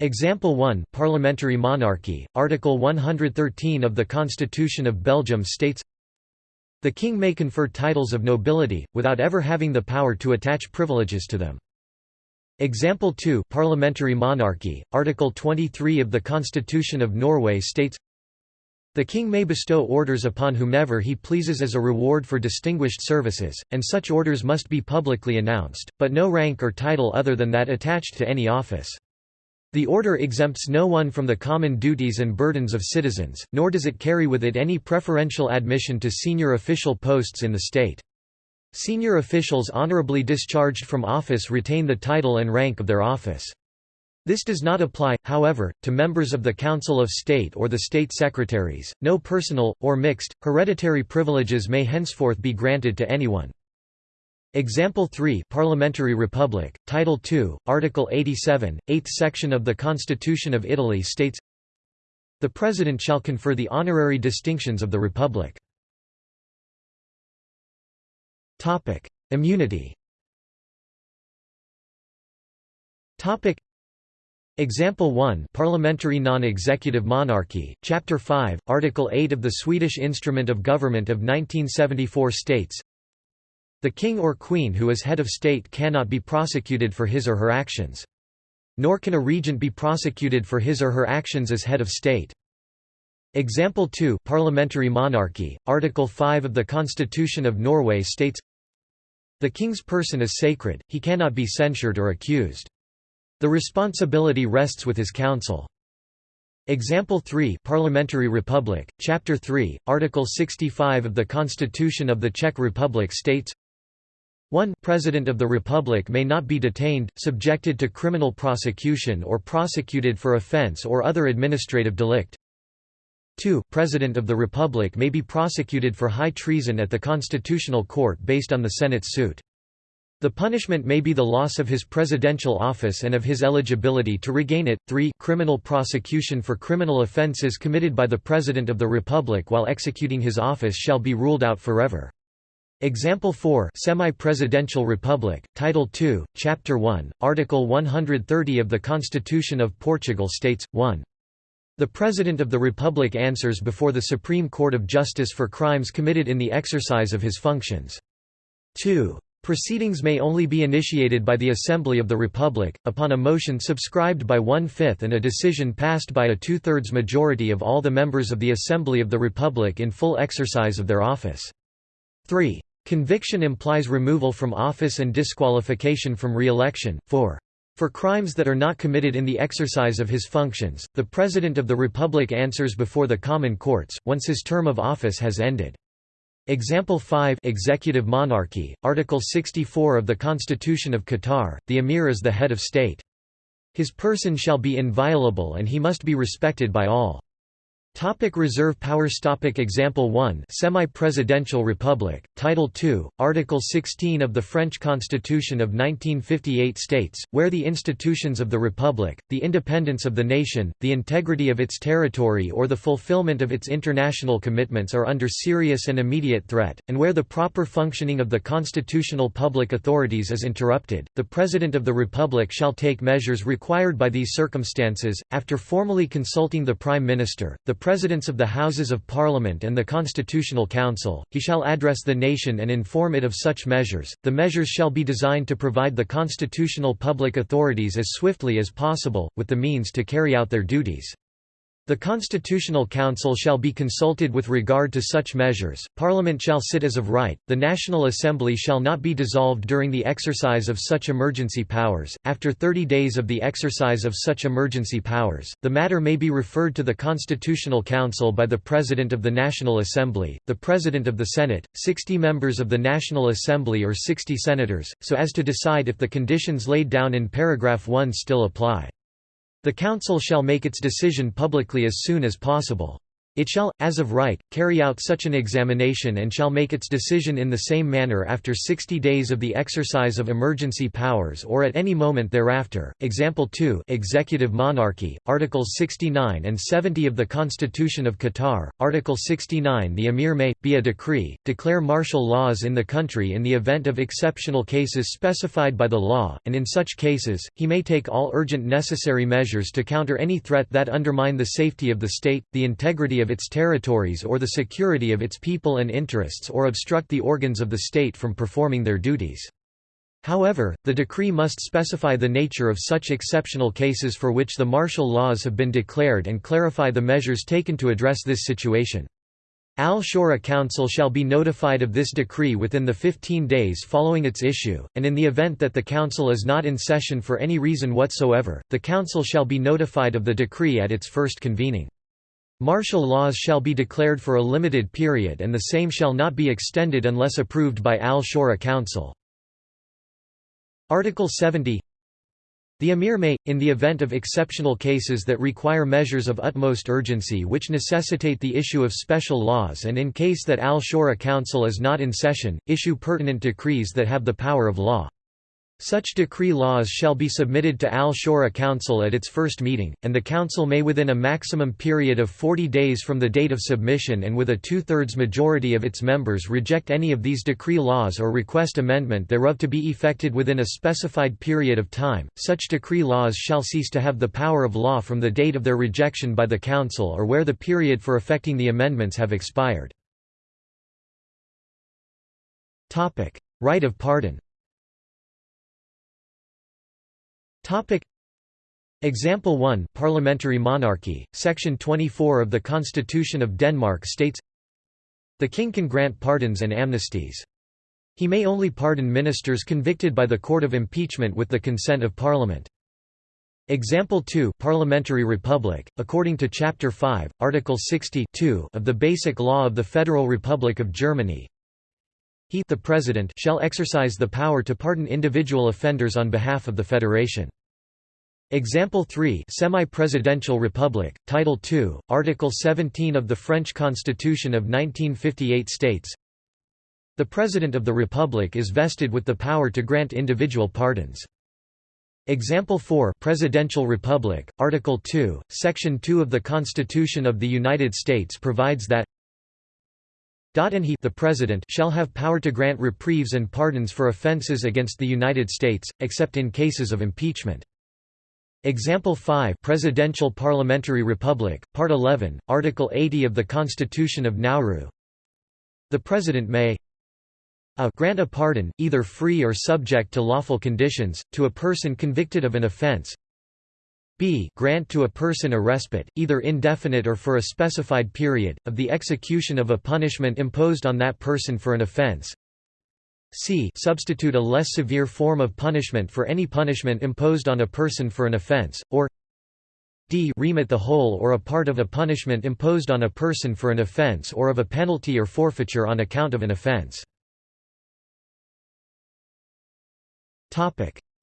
Example 1 Parliamentary monarchy, Article 113 of the Constitution of Belgium states The king may confer titles of nobility, without ever having the power to attach privileges to them. Example 2 Parliamentary monarchy, Article 23 of the Constitution of Norway states the king may bestow orders upon whomever he pleases as a reward for distinguished services, and such orders must be publicly announced, but no rank or title other than that attached to any office. The order exempts no one from the common duties and burdens of citizens, nor does it carry with it any preferential admission to senior official posts in the state. Senior officials honorably discharged from office retain the title and rank of their office. This does not apply, however, to members of the Council of State or the state secretaries. No personal, or mixed, hereditary privileges may henceforth be granted to anyone. Example 3 Parliamentary Republic, Title II, Article 87, 8th section of the Constitution of Italy states The President shall confer the honorary distinctions of the Republic. Immunity Example 1 Parliamentary non-executive monarchy, Chapter 5, Article 8 of the Swedish Instrument of Government of 1974 states The king or queen who is head of state cannot be prosecuted for his or her actions. Nor can a regent be prosecuted for his or her actions as head of state. Example 2 Parliamentary monarchy, Article 5 of the Constitution of Norway states The king's person is sacred, he cannot be censured or accused. The responsibility rests with his council. Example 3 Parliamentary Republic, Chapter 3, Article 65 of the Constitution of the Czech Republic states 1 President of the Republic may not be detained, subjected to criminal prosecution or prosecuted for offence or other administrative delict 2 President of the Republic may be prosecuted for high treason at the Constitutional Court based on the Senate's suit. The punishment may be the loss of his presidential office and of his eligibility to regain it. 3 Criminal prosecution for criminal offences committed by the President of the Republic while executing his office shall be ruled out forever. Example 4 Semi-Presidential Republic, Title II, Chapter 1, Article 130 of the Constitution of Portugal states, 1. The President of the Republic answers before the Supreme Court of Justice for crimes committed in the exercise of his functions. 2. Proceedings may only be initiated by the Assembly of the Republic, upon a motion subscribed by one-fifth and a decision passed by a two-thirds majority of all the members of the Assembly of the Republic in full exercise of their office. 3. Conviction implies removal from office and disqualification from re-election. 4. For crimes that are not committed in the exercise of his functions, the President of the Republic answers before the common courts, once his term of office has ended. Example 5 Executive monarchy, Article 64 of the Constitution of Qatar, the emir is the head of state. His person shall be inviolable and he must be respected by all. Topic reserve powers Topic Example 1 Semi-Presidential Republic, Title II, Article 16 of the French Constitution of 1958 states, where the institutions of the Republic, the independence of the nation, the integrity of its territory or the fulfillment of its international commitments are under serious and immediate threat, and where the proper functioning of the constitutional public authorities is interrupted, the President of the Republic shall take measures required by these circumstances, after formally consulting the Prime Minister, the Presidents of the Houses of Parliament and the Constitutional Council, he shall address the nation and inform it of such measures. The measures shall be designed to provide the constitutional public authorities as swiftly as possible, with the means to carry out their duties. The Constitutional Council shall be consulted with regard to such measures, Parliament shall sit as of right, the National Assembly shall not be dissolved during the exercise of such emergency powers, after 30 days of the exercise of such emergency powers, the matter may be referred to the Constitutional Council by the President of the National Assembly, the President of the Senate, 60 members of the National Assembly or 60 senators, so as to decide if the conditions laid down in paragraph 1 still apply. The Council shall make its decision publicly as soon as possible. It shall, as of right, carry out such an examination and shall make its decision in the same manner after 60 days of the exercise of emergency powers or at any moment thereafter. Example 2 Executive Monarchy, Articles 69 and 70 of the Constitution of Qatar, Article 69 The Emir may, by a decree, declare martial laws in the country in the event of exceptional cases specified by the law, and in such cases, he may take all urgent necessary measures to counter any threat that undermine the safety of the state, the integrity of of its territories or the security of its people and interests or obstruct the organs of the state from performing their duties. However, the decree must specify the nature of such exceptional cases for which the martial laws have been declared and clarify the measures taken to address this situation. Al-Shura Council shall be notified of this decree within the 15 days following its issue, and in the event that the Council is not in session for any reason whatsoever, the Council shall be notified of the decree at its first convening. Martial laws shall be declared for a limited period and the same shall not be extended unless approved by Al-Shura Council. Article 70 the Emir may, in the event of exceptional cases that require measures of utmost urgency which necessitate the issue of special laws and in case that Al-Shura Council is not in session, issue pertinent decrees that have the power of law. Such decree laws shall be submitted to Al-Shura Council at its first meeting, and the Council may within a maximum period of 40 days from the date of submission and with a two-thirds majority of its members reject any of these decree laws or request amendment thereof to be effected within a specified period of time. Such decree laws shall cease to have the power of law from the date of their rejection by the Council or where the period for effecting the amendments have expired. Right of pardon Topic Example 1 Parliamentary monarchy, Section 24 of the Constitution of Denmark states The king can grant pardons and amnesties. He may only pardon ministers convicted by the Court of Impeachment with the consent of Parliament. Example 2 Parliamentary Republic, according to Chapter 5, Article 60 of the Basic Law of the Federal Republic of Germany, he the President shall exercise the power to pardon individual offenders on behalf of the Federation. Example 3 Semi-Presidential Republic, Title II, Article 17 of the French Constitution of 1958 states The President of the Republic is vested with the power to grant individual pardons. Example 4 Presidential Republic, Article 2, Section 2 of the Constitution of the United States provides that and he the President shall have power to grant reprieves and pardons for offenses against the United States, except in cases of impeachment. Example 5 Presidential Parliamentary Republic, Part 11, Article 80 of the Constitution of Nauru The President may a grant a pardon, either free or subject to lawful conditions, to a person convicted of an offence b grant to a person a respite, either indefinite or for a specified period, of the execution of a punishment imposed on that person for an offence c substitute a less severe form of punishment for any punishment imposed on a person for an offense, or d remit the whole or a part of a punishment imposed on a person for an offense or of a penalty or forfeiture on account of an offense.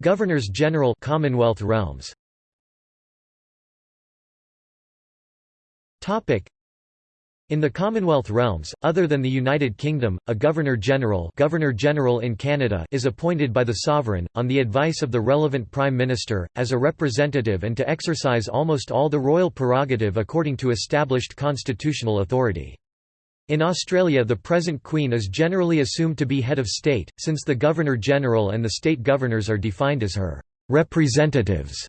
Governors-General Commonwealth realms in the Commonwealth realms, other than the United Kingdom, a Governor-General Governor-General in Canada is appointed by the Sovereign, on the advice of the relevant Prime Minister, as a representative and to exercise almost all the royal prerogative according to established constitutional authority. In Australia the present Queen is generally assumed to be head of state, since the Governor-General and the state governors are defined as her «representatives»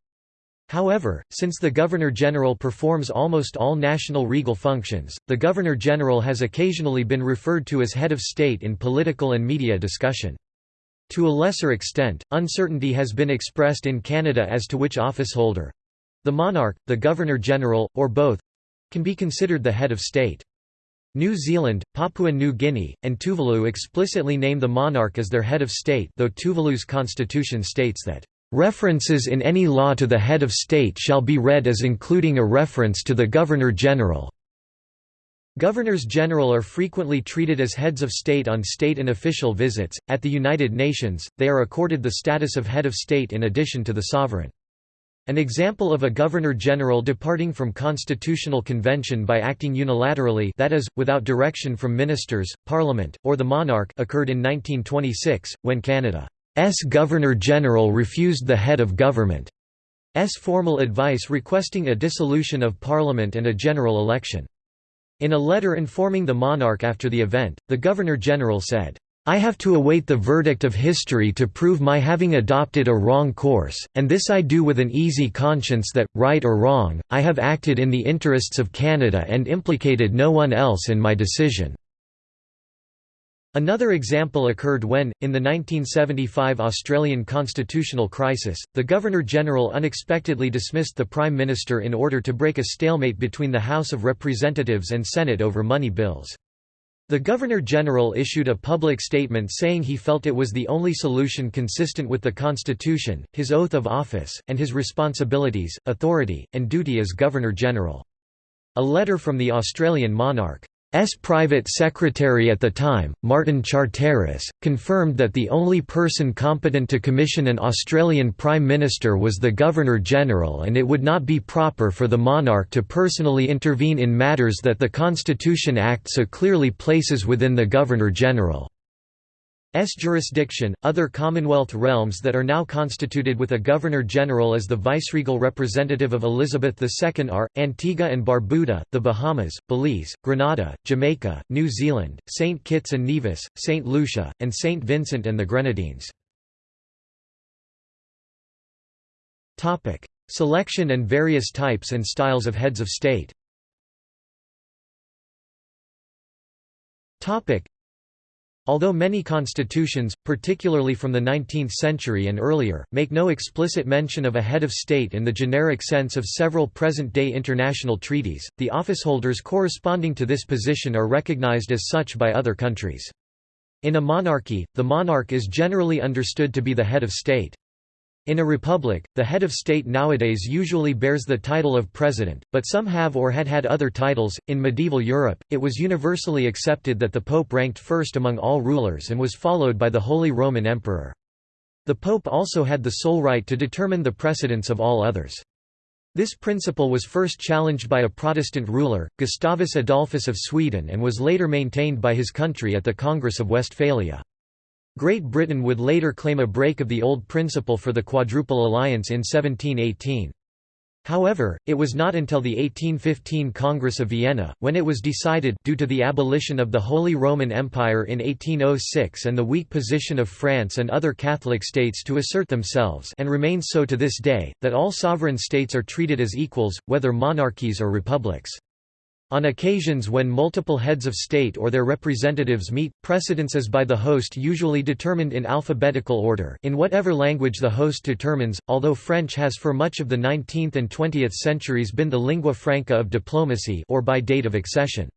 However, since the Governor-General performs almost all national regal functions, the Governor-General has occasionally been referred to as head of state in political and media discussion. To a lesser extent, uncertainty has been expressed in Canada as to which officeholder—the monarch, the Governor-General, or both—can be considered the head of state. New Zealand, Papua New Guinea, and Tuvalu explicitly name the monarch as their head of state though Tuvalu's constitution states that References in any law to the head of state shall be read as including a reference to the Governor-General. Governors-General are frequently treated as heads of state on state and official visits. At the United Nations, they are accorded the status of head of state in addition to the sovereign. An example of a Governor-General departing from constitutional convention by acting unilaterally that is, without direction from ministers, parliament, or the monarch occurred in 1926, when Canada Governor-General refused the head of government's formal advice requesting a dissolution of parliament and a general election. In a letter informing the monarch after the event, the Governor-General said, I have to await the verdict of history to prove my having adopted a wrong course, and this I do with an easy conscience that, right or wrong, I have acted in the interests of Canada and implicated no one else in my decision. Another example occurred when, in the 1975 Australian constitutional crisis, the Governor-General unexpectedly dismissed the Prime Minister in order to break a stalemate between the House of Representatives and Senate over money bills. The Governor-General issued a public statement saying he felt it was the only solution consistent with the Constitution, his oath of office, and his responsibilities, authority, and duty as Governor-General. A letter from the Australian monarch S. private secretary at the time, Martin Charteris, confirmed that the only person competent to commission an Australian Prime Minister was the Governor-General and it would not be proper for the monarch to personally intervene in matters that the Constitution Act so clearly places within the Governor-General. S jurisdiction. Other Commonwealth realms that are now constituted with a Governor-General as the viceregal representative of Elizabeth II are, Antigua and Barbuda, the Bahamas, Belize, Grenada, Jamaica, New Zealand, St. Kitts and Nevis, St. Lucia, and St. Vincent and the Grenadines. Selection and various types and styles of heads of state Although many constitutions, particularly from the 19th century and earlier, make no explicit mention of a head of state in the generic sense of several present-day international treaties, the officeholders corresponding to this position are recognized as such by other countries. In a monarchy, the monarch is generally understood to be the head of state. In a republic, the head of state nowadays usually bears the title of president, but some have or had had other titles. In medieval Europe, it was universally accepted that the pope ranked first among all rulers and was followed by the Holy Roman Emperor. The pope also had the sole right to determine the precedence of all others. This principle was first challenged by a Protestant ruler, Gustavus Adolphus of Sweden and was later maintained by his country at the Congress of Westphalia. Great Britain would later claim a break of the old principle for the Quadruple Alliance in 1718. However, it was not until the 1815 Congress of Vienna, when it was decided due to the abolition of the Holy Roman Empire in 1806 and the weak position of France and other Catholic states to assert themselves and remains so to this day, that all sovereign states are treated as equals, whether monarchies or republics. On occasions when multiple heads of state or their representatives meet, precedence is by the host usually determined in alphabetical order in whatever language the host determines, although French has for much of the 19th and 20th centuries been the lingua franca of diplomacy or by date of accession.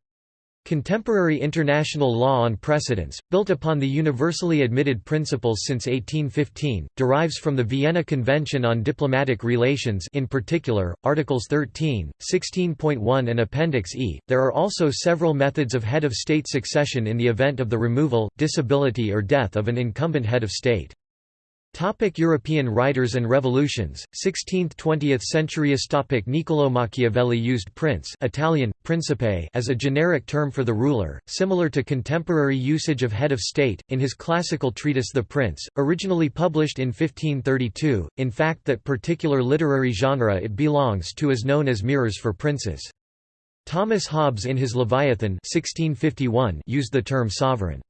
Contemporary international law on precedence, built upon the universally admitted principles since 1815, derives from the Vienna Convention on Diplomatic Relations in particular, Articles 13, 16.1 and Appendix E. There are also several methods of head of state succession in the event of the removal, disability or death of an incumbent head of state. Topic European writers and revolutions, 16th–20th centuries Topic Niccolò Machiavelli used prince Italian, principe as a generic term for the ruler, similar to contemporary usage of head of state, in his classical treatise The Prince, originally published in 1532, in fact that particular literary genre it belongs to is known as mirrors for princes. Thomas Hobbes in his Leviathan 1651 used the term sovereign.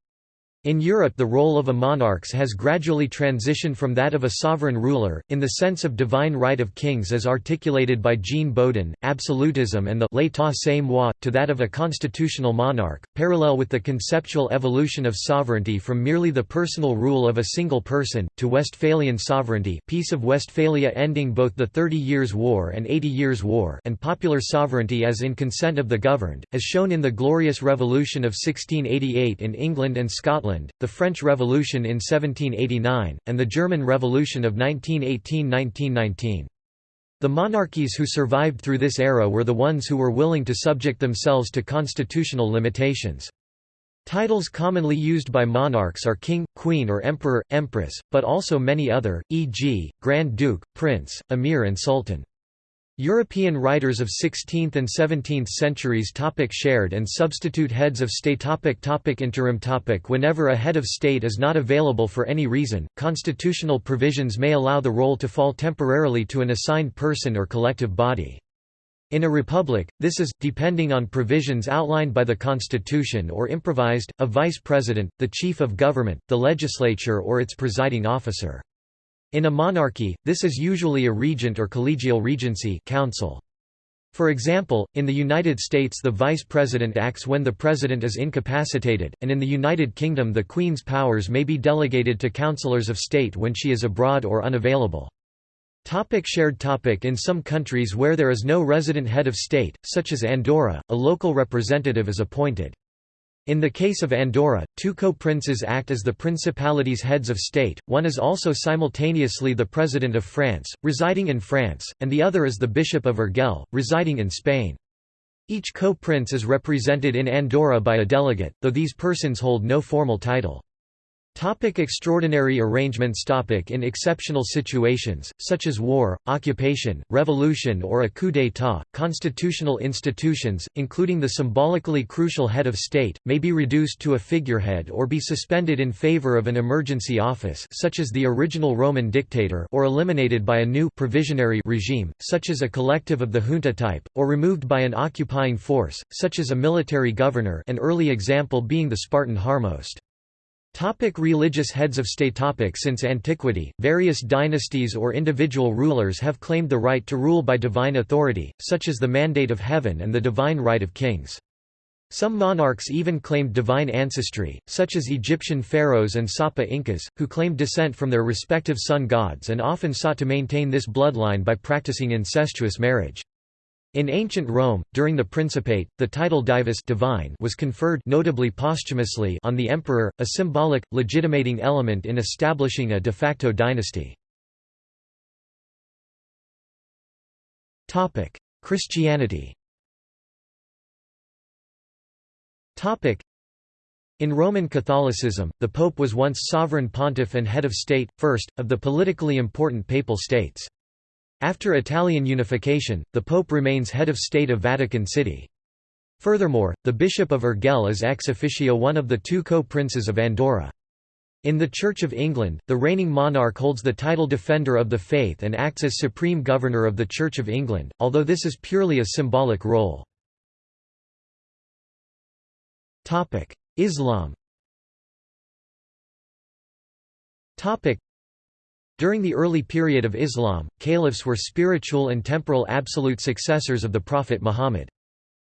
In Europe the role of a monarchs has gradually transitioned from that of a sovereign ruler, in the sense of divine right of kings as articulated by Jean Bodin, absolutism and the l'état c'est moi, to that of a constitutional monarch, parallel with the conceptual evolution of sovereignty from merely the personal rule of a single person, to Westphalian sovereignty Peace of Westphalia ending both the Thirty Years' War and Eighty Years' War and popular sovereignty as in consent of the governed, as shown in the Glorious Revolution of 1688 in England and Scotland Scotland, the French Revolution in 1789, and the German Revolution of 1918–1919. The monarchies who survived through this era were the ones who were willing to subject themselves to constitutional limitations. Titles commonly used by monarchs are king, queen or emperor, empress, but also many other, e.g., Grand Duke, Prince, Emir and Sultan. European writers of 16th and 17th centuries topic Shared and substitute heads of state topic topic Interim topic Whenever a head of state is not available for any reason, constitutional provisions may allow the role to fall temporarily to an assigned person or collective body. In a republic, this is, depending on provisions outlined by the constitution or improvised, a vice president, the chief of government, the legislature or its presiding officer. In a monarchy, this is usually a regent or collegial regency council. For example, in the United States the vice president acts when the president is incapacitated, and in the United Kingdom the Queen's powers may be delegated to councillors of state when she is abroad or unavailable. Topic shared topic In some countries where there is no resident head of state, such as Andorra, a local representative is appointed. In the case of Andorra, two co-princes act as the principality's heads of state, one is also simultaneously the President of France, residing in France, and the other is the Bishop of Urgell, residing in Spain. Each co-prince is represented in Andorra by a delegate, though these persons hold no formal title. Topic extraordinary arrangements topic In exceptional situations, such as war, occupation, revolution or a coup d'état, constitutional institutions, including the symbolically crucial head of state, may be reduced to a figurehead or be suspended in favor of an emergency office such as the original Roman dictator or eliminated by a new provisionary regime, such as a collective of the junta type, or removed by an occupying force, such as a military governor an early example being the Spartan Harmost. Topic religious heads of state topic Since antiquity, various dynasties or individual rulers have claimed the right to rule by divine authority, such as the mandate of heaven and the divine right of kings. Some monarchs even claimed divine ancestry, such as Egyptian pharaohs and Sapa Incas, who claimed descent from their respective sun gods and often sought to maintain this bloodline by practicing incestuous marriage. In ancient Rome, during the Principate, the title divus divine was conferred notably posthumously on the emperor, a symbolic, legitimating element in establishing a de facto dynasty. Christianity in Roman Catholicism, the Pope was once sovereign pontiff and head of state, first, of the politically important papal states. After Italian unification, the Pope remains head of state of Vatican City. Furthermore, the Bishop of Urgell is ex officio one of the two co-princes of Andorra. In the Church of England, the reigning monarch holds the title Defender of the Faith and acts as Supreme Governor of the Church of England, although this is purely a symbolic role. Islam during the early period of Islam, caliphs were spiritual and temporal absolute successors of the Prophet Muhammad.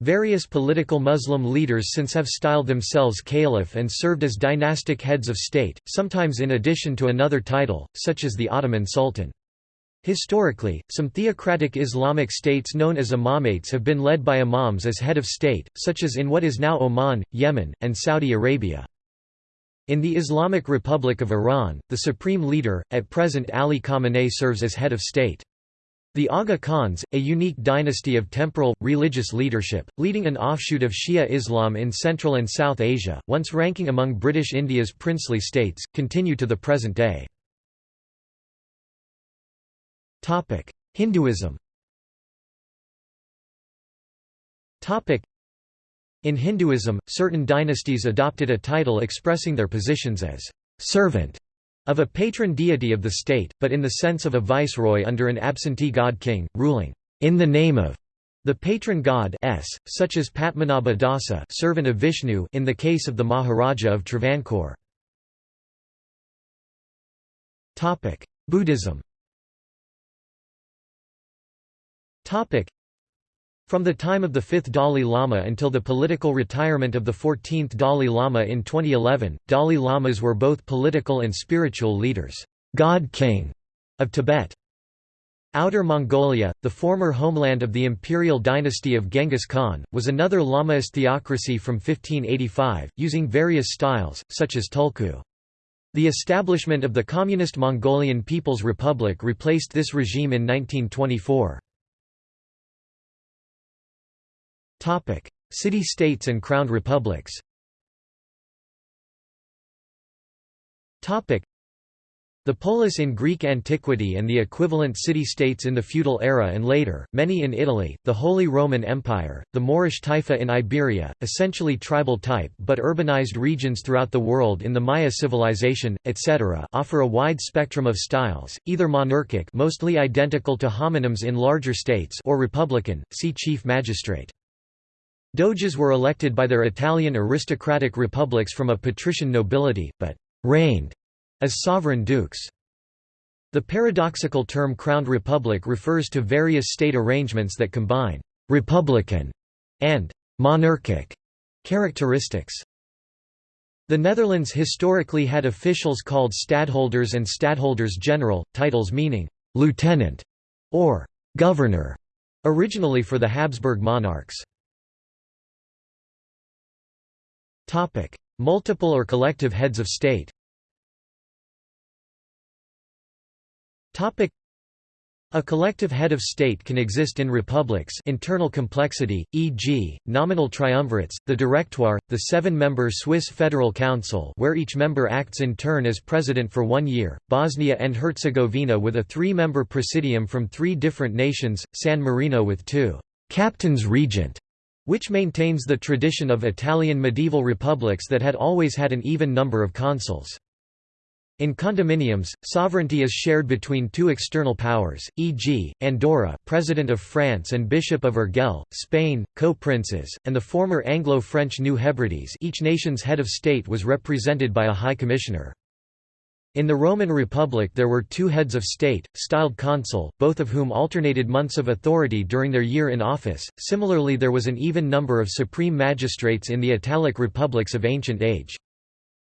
Various political Muslim leaders since have styled themselves caliph and served as dynastic heads of state, sometimes in addition to another title, such as the Ottoman Sultan. Historically, some theocratic Islamic states known as imamates have been led by imams as head of state, such as in what is now Oman, Yemen, and Saudi Arabia. In the Islamic Republic of Iran, the supreme leader, at present Ali Khamenei serves as head of state. The Aga Khans, a unique dynasty of temporal, religious leadership, leading an offshoot of Shia Islam in Central and South Asia, once ranking among British India's princely states, continue to the present day. Hinduism in Hinduism, certain dynasties adopted a title expressing their positions as servant of a patron deity of the state, but in the sense of a viceroy under an absentee god king, ruling in the name of the patron god s, such as Padmanabha Dasa servant of Vishnu in the case of the Maharaja of Travancore. Buddhism from the time of the fifth Dalai Lama until the political retirement of the 14th Dalai Lama in 2011, Dalai Lamas were both political and spiritual leaders God King of Tibet. Outer Mongolia, the former homeland of the imperial dynasty of Genghis Khan, was another Lamaist theocracy from 1585, using various styles, such as Tulku. The establishment of the Communist Mongolian People's Republic replaced this regime in 1924. City-states and crowned republics the polis in Greek antiquity and the equivalent city-states in the feudal era and later, many in Italy, the Holy Roman Empire, the Moorish Taifa in Iberia, essentially tribal type but urbanized regions throughout the world in the Maya civilization, etc. offer a wide spectrum of styles, either monarchic mostly identical to homonyms in larger states or republican, see chief magistrate. Doges were elected by their Italian aristocratic republics from a patrician nobility, but reigned as sovereign dukes. The paradoxical term crowned republic refers to various state arrangements that combine «republican» and «monarchic» characteristics. The Netherlands historically had officials called stadholders and stadholders general, titles meaning «lieutenant» or «governor», originally for the Habsburg monarchs. Multiple or collective heads of state? A collective head of state can exist in republics internal complexity, e.g., nominal triumvirates, the Directoire, the seven-member Swiss Federal Council where each member acts in turn as president for one year, Bosnia and Herzegovina with a three-member presidium from three different nations, San Marino with two «captains regent», which maintains the tradition of Italian medieval republics that had always had an even number of consuls. In condominiums, sovereignty is shared between two external powers, e.g., Andorra President of France and Bishop of Urgell, Spain, co-princes, and the former Anglo-French New Hebrides each nation's head of state was represented by a High Commissioner. In the Roman Republic there were two heads of state, styled consul, both of whom alternated months of authority during their year in office. Similarly there was an even number of supreme magistrates in the Italic republics of ancient age.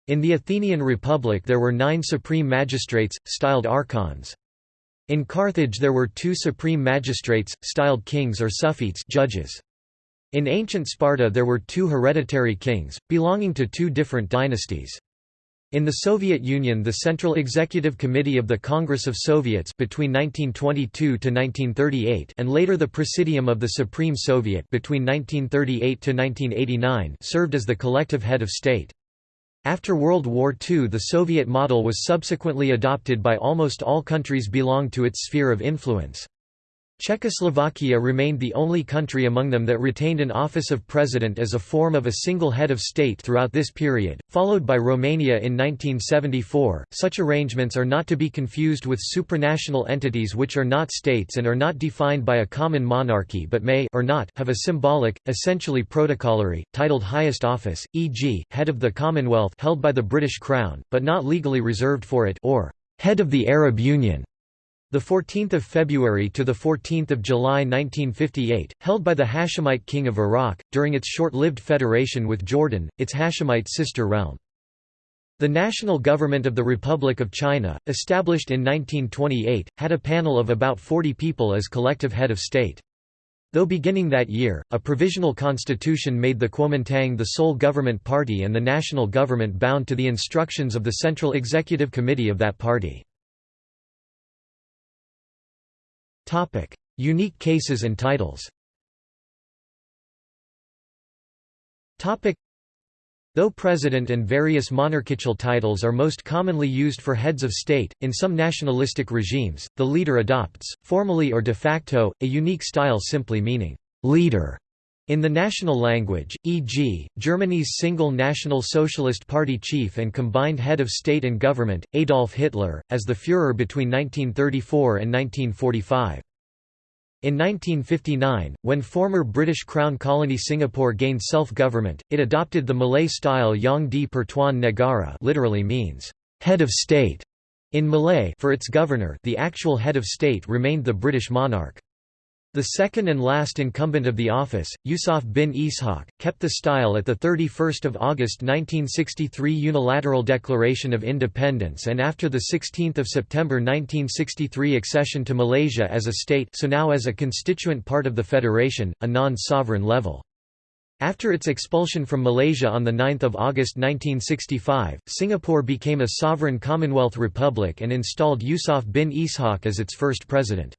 In the Athenian Republic there were nine supreme magistrates, styled archons. In Carthage there were two supreme magistrates, styled kings or suffetes judges. In ancient Sparta there were two hereditary kings, belonging to two different dynasties. In the Soviet Union the Central Executive Committee of the Congress of Soviets between 1922 to 1938 and later the Presidium of the Supreme Soviet between 1938 to 1989 served as the collective head of state. After World War II the Soviet model was subsequently adopted by almost all countries belong to its sphere of influence. Czechoslovakia remained the only country among them that retained an office of president as a form of a single head of state throughout this period, followed by Romania in 1974. Such arrangements are not to be confused with supranational entities which are not states and are not defined by a common monarchy but may or not have a symbolic, essentially protocolary, titled highest office, e.g., head of the Commonwealth held by the British Crown, but not legally reserved for it or head of the Arab Union the 14th of February to the 14th of July 1958, held by the Hashemite king of Iraq during its short-lived federation with Jordan, its Hashemite sister realm. The national government of the Republic of China, established in 1928, had a panel of about 40 people as collective head of state. Though beginning that year, a provisional constitution made the Kuomintang the sole government party and the national government bound to the instructions of the Central Executive Committee of that party. Unique cases and titles. Topic: Though president and various monarchical titles are most commonly used for heads of state, in some nationalistic regimes, the leader adopts, formally or de facto, a unique style simply meaning «leader» in the national language, e.g., Germany's single National Socialist Party chief and combined head of state and government, Adolf Hitler, as the Führer between 1934 and 1945. In 1959, when former British Crown colony Singapore gained self-government, it adopted the Malay-style Yang di Pertuan Negara literally means, head of state, in Malay for its governor the actual head of state remained the British monarch. The second and last incumbent of the office, Yusuf bin Ishaq, kept the style at the 31 August 1963 Unilateral Declaration of Independence and after the 16 September 1963 accession to Malaysia as a state so now as a constituent part of the federation, a non-sovereign level. After its expulsion from Malaysia on 9 August 1965, Singapore became a sovereign Commonwealth republic and installed Yusuf bin Ishaq as its first president.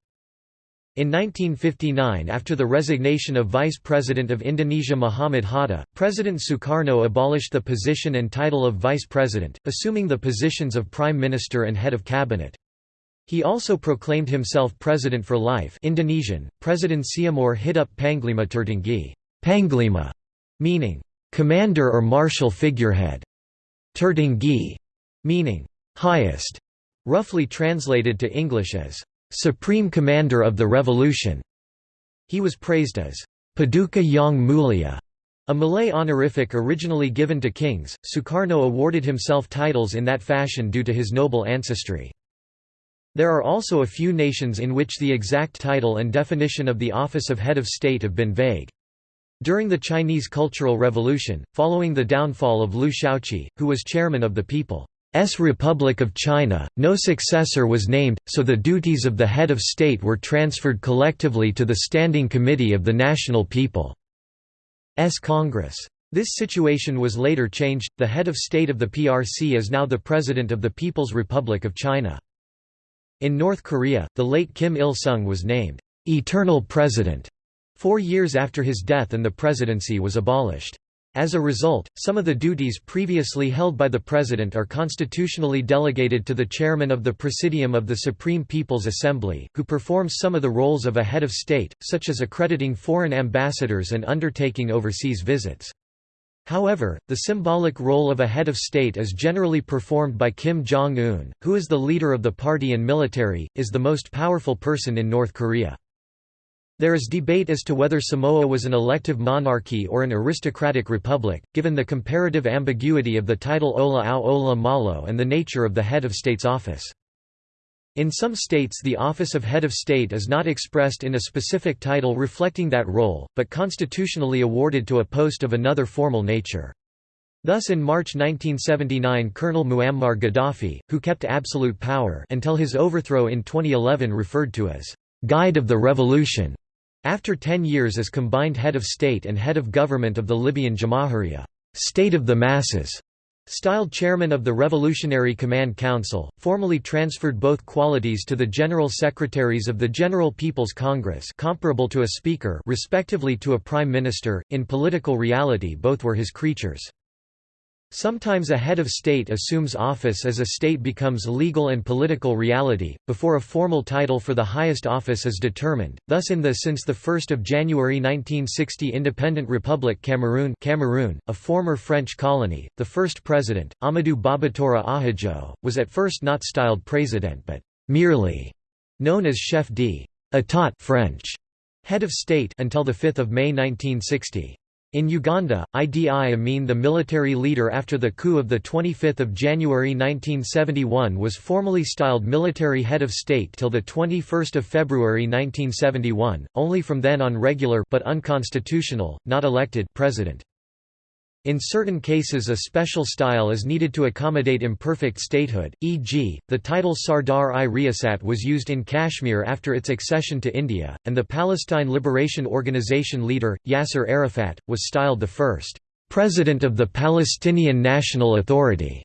In 1959 after the resignation of Vice President of Indonesia Muhammad Hatta, President Sukarno abolished the position and title of Vice President, assuming the positions of Prime Minister and Head of Cabinet. He also proclaimed himself President for life Indonesian, President Seumur Hidup Panglima Tertinggi Panglima", meaning, "...commander or martial figurehead", Tertinggi, meaning, "...highest", roughly translated to English as, Supreme Commander of the Revolution. He was praised as Paduka Yang Mulia, a Malay honorific originally given to kings. Sukarno awarded himself titles in that fashion due to his noble ancestry. There are also a few nations in which the exact title and definition of the office of head of state have been vague. During the Chinese Cultural Revolution, following the downfall of Liu Shaoqi, who was chairman of the People Republic of China, no successor was named, so the duties of the head of state were transferred collectively to the Standing Committee of the National People's Congress. This situation was later changed, the head of state of the PRC is now the President of the People's Republic of China. In North Korea, the late Kim Il-sung was named, "'Eternal President' four years after his death and the presidency was abolished. As a result, some of the duties previously held by the President are constitutionally delegated to the Chairman of the Presidium of the Supreme People's Assembly, who performs some of the roles of a head of state, such as accrediting foreign ambassadors and undertaking overseas visits. However, the symbolic role of a head of state is generally performed by Kim Jong-un, who is the leader of the party and military, is the most powerful person in North Korea. There is debate as to whether Samoa was an elective monarchy or an aristocratic republic, given the comparative ambiguity of the title O le Ao o le Malo and the nature of the head of state's office. In some states the office of head of state is not expressed in a specific title reflecting that role, but constitutionally awarded to a post of another formal nature. Thus in March 1979 Colonel Muammar Gaddafi, who kept absolute power until his overthrow in 2011 referred to as «guide of the revolution», after ten years as combined head of state and head of government of the Libyan Jamahiriya state of the masses", styled chairman of the Revolutionary Command Council, formally transferred both qualities to the General Secretaries of the General People's Congress comparable to a speaker respectively to a prime minister, in political reality both were his creatures. Sometimes a head of state assumes office as a state becomes legal and political reality, before a formal title for the highest office is determined, thus in the since 1 January 1960 independent Republic Cameroon, Cameroon a former French colony, the first president, Ahmadou Babatoura Ahidjo, was at first not styled président but merely known as chef d'État French, head of state until 5 May 1960. In Uganda, Idi Amin the military leader after the coup of 25 January 1971 was formally styled military head of state till 21 February 1971, only from then on regular but unconstitutional, not elected president. In certain cases a special style is needed to accommodate imperfect statehood, e.g., the title Sardar-i-Riyasat was used in Kashmir after its accession to India, and the Palestine Liberation Organization leader, Yasser Arafat, was styled the first «President of the Palestinian National Authority»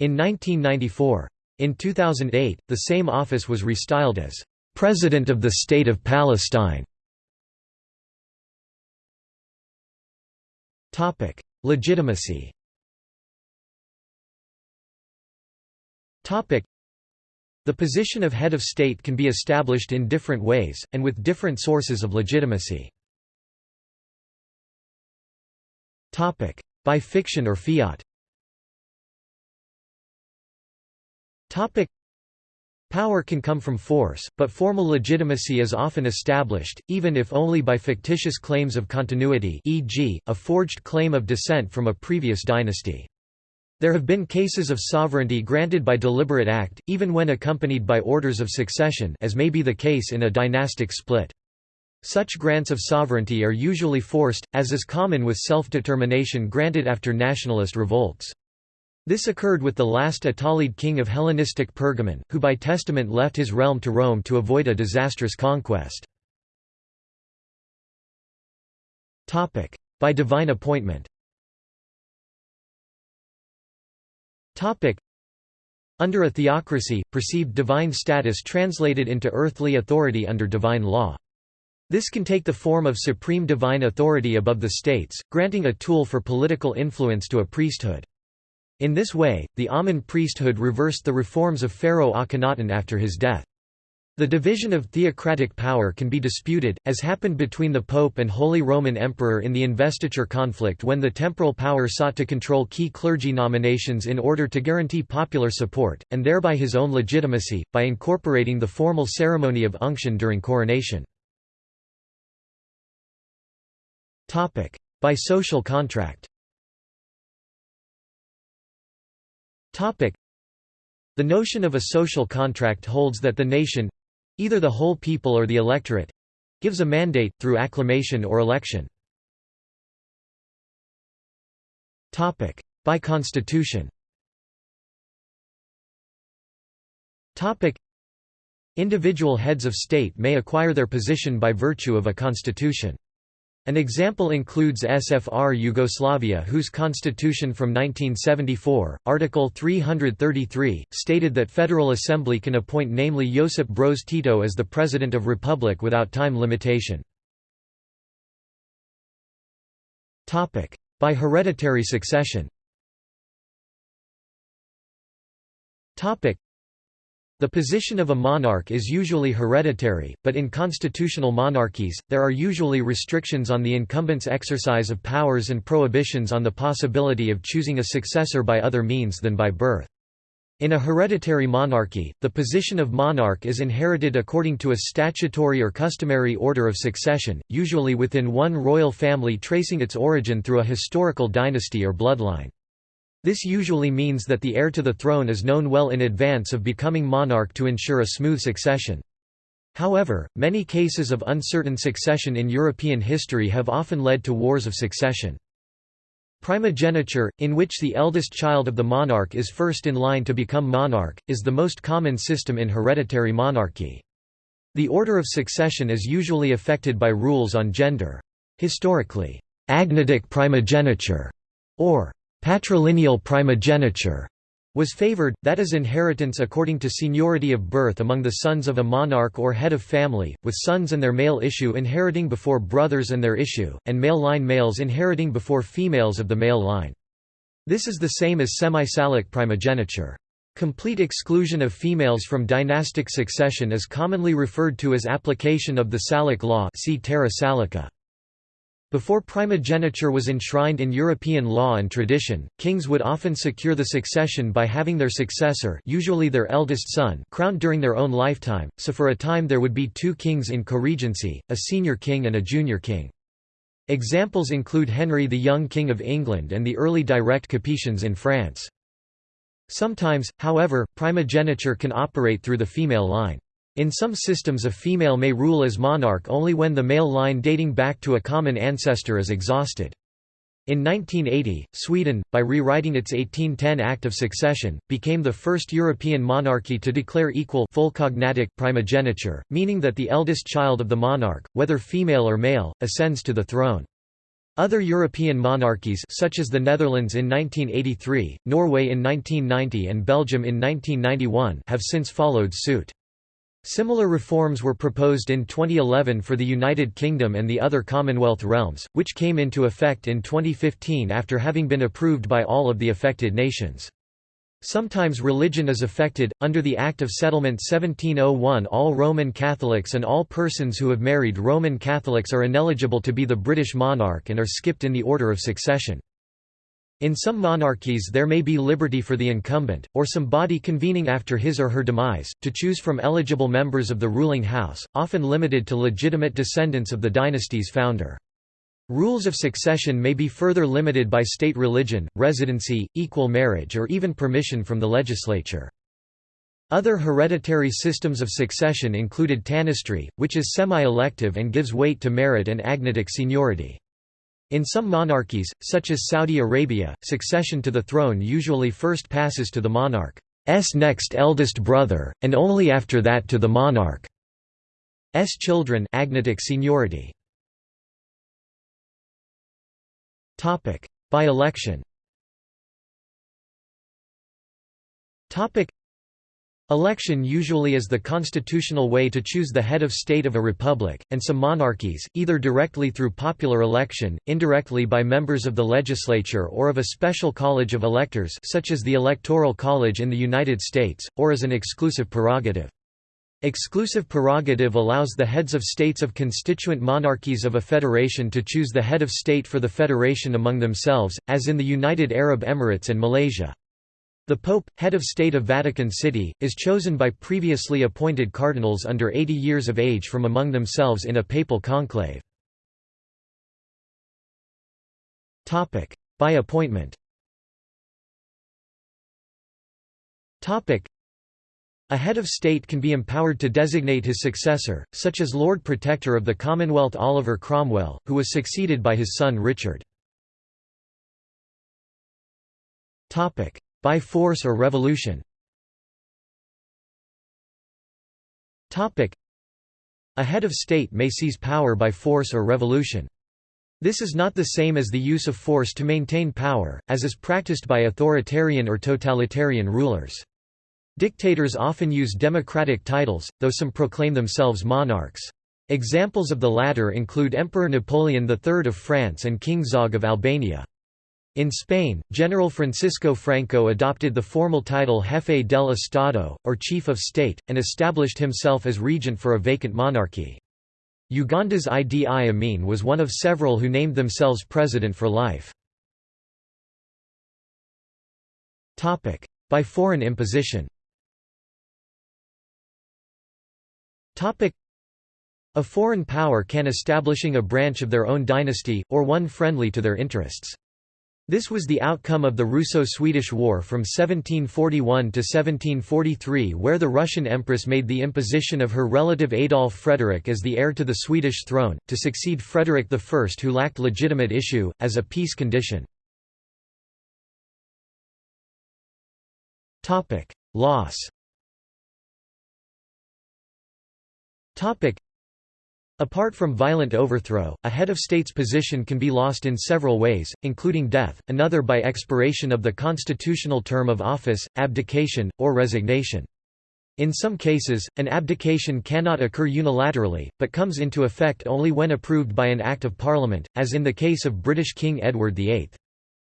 in 1994. In 2008, the same office was restyled as «President of the State of Palestine». Legitimacy. The position of head of state can be established in different ways, and with different sources of legitimacy. By fiction or fiat Power can come from force, but formal legitimacy is often established, even if only by fictitious claims of continuity e.g., a forged claim of descent from a previous dynasty. There have been cases of sovereignty granted by deliberate act, even when accompanied by orders of succession as may be the case in a dynastic split. Such grants of sovereignty are usually forced, as is common with self-determination granted after nationalist revolts. This occurred with the last Attalid king of Hellenistic Pergamon, who by testament left his realm to Rome to avoid a disastrous conquest. By divine appointment Under a theocracy, perceived divine status translated into earthly authority under divine law. This can take the form of supreme divine authority above the states, granting a tool for political influence to a priesthood. In this way, the Amun priesthood reversed the reforms of Pharaoh Akhenaten after his death. The division of theocratic power can be disputed, as happened between the Pope and Holy Roman Emperor in the investiture conflict when the temporal power sought to control key clergy nominations in order to guarantee popular support, and thereby his own legitimacy, by incorporating the formal ceremony of unction during coronation. By social contract The notion of a social contract holds that the nation—either the whole people or the electorate—gives a mandate, through acclamation or election. Topic. By constitution Topic. Individual heads of state may acquire their position by virtue of a constitution. An example includes SFR Yugoslavia whose constitution from 1974, Article 333, stated that Federal Assembly can appoint namely Josip Broz Tito as the President of Republic without time limitation. By hereditary succession the position of a monarch is usually hereditary, but in constitutional monarchies, there are usually restrictions on the incumbent's exercise of powers and prohibitions on the possibility of choosing a successor by other means than by birth. In a hereditary monarchy, the position of monarch is inherited according to a statutory or customary order of succession, usually within one royal family tracing its origin through a historical dynasty or bloodline. This usually means that the heir to the throne is known well in advance of becoming monarch to ensure a smooth succession. However, many cases of uncertain succession in European history have often led to wars of succession. Primogeniture, in which the eldest child of the monarch is first in line to become monarch, is the most common system in hereditary monarchy. The order of succession is usually affected by rules on gender. Historically, agnatic primogeniture, or Patrilineal primogeniture was favored, that is inheritance according to seniority of birth among the sons of a monarch or head of family, with sons and their male issue inheriting before brothers and their issue, and male line males inheriting before females of the male line. This is the same as semi-Salic primogeniture. Complete exclusion of females from dynastic succession is commonly referred to as application of the Salic law see Terra Salica. Before primogeniture was enshrined in European law and tradition, kings would often secure the succession by having their successor usually their eldest son crowned during their own lifetime, so for a time there would be two kings in co-regency, a senior king and a junior king. Examples include Henry the Young King of England and the early direct Capetians in France. Sometimes, however, primogeniture can operate through the female line. In some systems a female may rule as monarch only when the male line dating back to a common ancestor is exhausted. In 1980, Sweden, by rewriting its 1810 Act of Succession, became the first European monarchy to declare equal full cognatic primogeniture, meaning that the eldest child of the monarch, whether female or male, ascends to the throne. Other European monarchies such as the Netherlands in 1983, Norway in 1990 and Belgium in 1991 have since followed suit. Similar reforms were proposed in 2011 for the United Kingdom and the other Commonwealth realms, which came into effect in 2015 after having been approved by all of the affected nations. Sometimes religion is affected. Under the Act of Settlement 1701, all Roman Catholics and all persons who have married Roman Catholics are ineligible to be the British monarch and are skipped in the order of succession. In some monarchies there may be liberty for the incumbent, or some body convening after his or her demise, to choose from eligible members of the ruling house, often limited to legitimate descendants of the dynasty's founder. Rules of succession may be further limited by state religion, residency, equal marriage or even permission from the legislature. Other hereditary systems of succession included tanistry, which is semi-elective and gives weight to merit and agnatic seniority. In some monarchies, such as Saudi Arabia, succession to the throne usually first passes to the monarch's next eldest brother, and only after that to the monarch's children agnatic seniority. By election Election usually is the constitutional way to choose the head of state of a republic, and some monarchies, either directly through popular election, indirectly by members of the legislature or of a special college of electors such as the Electoral College in the United States, or as an exclusive prerogative. Exclusive prerogative allows the heads of states of constituent monarchies of a federation to choose the head of state for the federation among themselves, as in the United Arab Emirates and Malaysia. The Pope, head of state of Vatican City, is chosen by previously appointed cardinals under 80 years of age from among themselves in a papal conclave. By appointment a head of state can be empowered to designate his successor, such as Lord Protector of the Commonwealth Oliver Cromwell, who was succeeded by his son Richard. By force or revolution A head of state may seize power by force or revolution. This is not the same as the use of force to maintain power, as is practiced by authoritarian or totalitarian rulers. Dictators often use democratic titles, though some proclaim themselves monarchs. Examples of the latter include Emperor Napoleon III of France and King Zog of Albania. In Spain, General Francisco Franco adopted the formal title Jefe del Estado, or Chief of State, and established himself as regent for a vacant monarchy. Uganda's Idi Amin was one of several who named themselves president for life. By foreign imposition a foreign power can establishing a branch of their own dynasty, or one friendly to their interests. This was the outcome of the Russo-Swedish War from 1741 to 1743 where the Russian empress made the imposition of her relative Adolf Frederick as the heir to the Swedish throne, to succeed Frederick I who lacked legitimate issue, as a peace condition. Loss Apart from violent overthrow, a head of state's position can be lost in several ways, including death, another by expiration of the constitutional term of office, abdication, or resignation. In some cases, an abdication cannot occur unilaterally, but comes into effect only when approved by an Act of Parliament, as in the case of British King Edward VIII.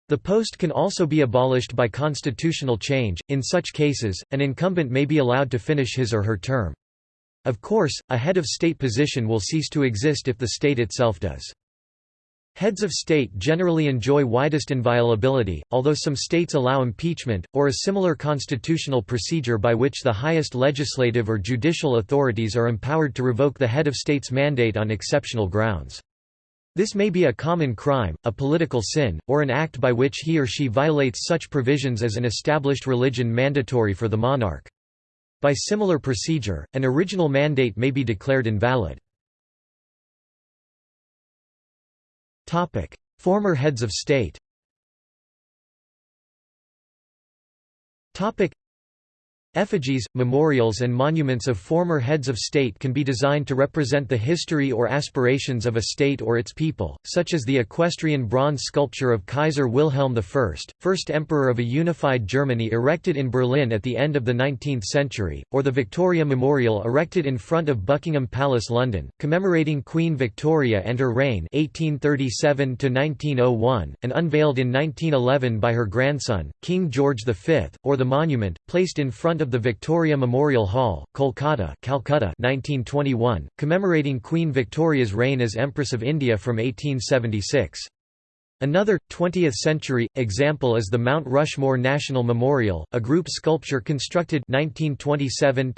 The post can also be abolished by constitutional change, in such cases, an incumbent may be allowed to finish his or her term. Of course, a head of state position will cease to exist if the state itself does. Heads of state generally enjoy widest inviolability, although some states allow impeachment, or a similar constitutional procedure by which the highest legislative or judicial authorities are empowered to revoke the head of state's mandate on exceptional grounds. This may be a common crime, a political sin, or an act by which he or she violates such provisions as an established religion mandatory for the monarch. By similar procedure, an original mandate may be declared invalid. Former heads of state Effigies, memorials and monuments of former heads of state can be designed to represent the history or aspirations of a state or its people, such as the equestrian bronze sculpture of Kaiser Wilhelm I, first emperor of a unified Germany erected in Berlin at the end of the 19th century, or the Victoria Memorial erected in front of Buckingham Palace London, commemorating Queen Victoria and her reign 1837 and unveiled in 1911 by her grandson, King George V, or the monument, placed in front of the Victoria Memorial Hall, Kolkata Calcutta 1921, commemorating Queen Victoria's reign as Empress of India from 1876. Another, 20th-century, example is the Mount Rushmore National Memorial, a group sculpture constructed 1927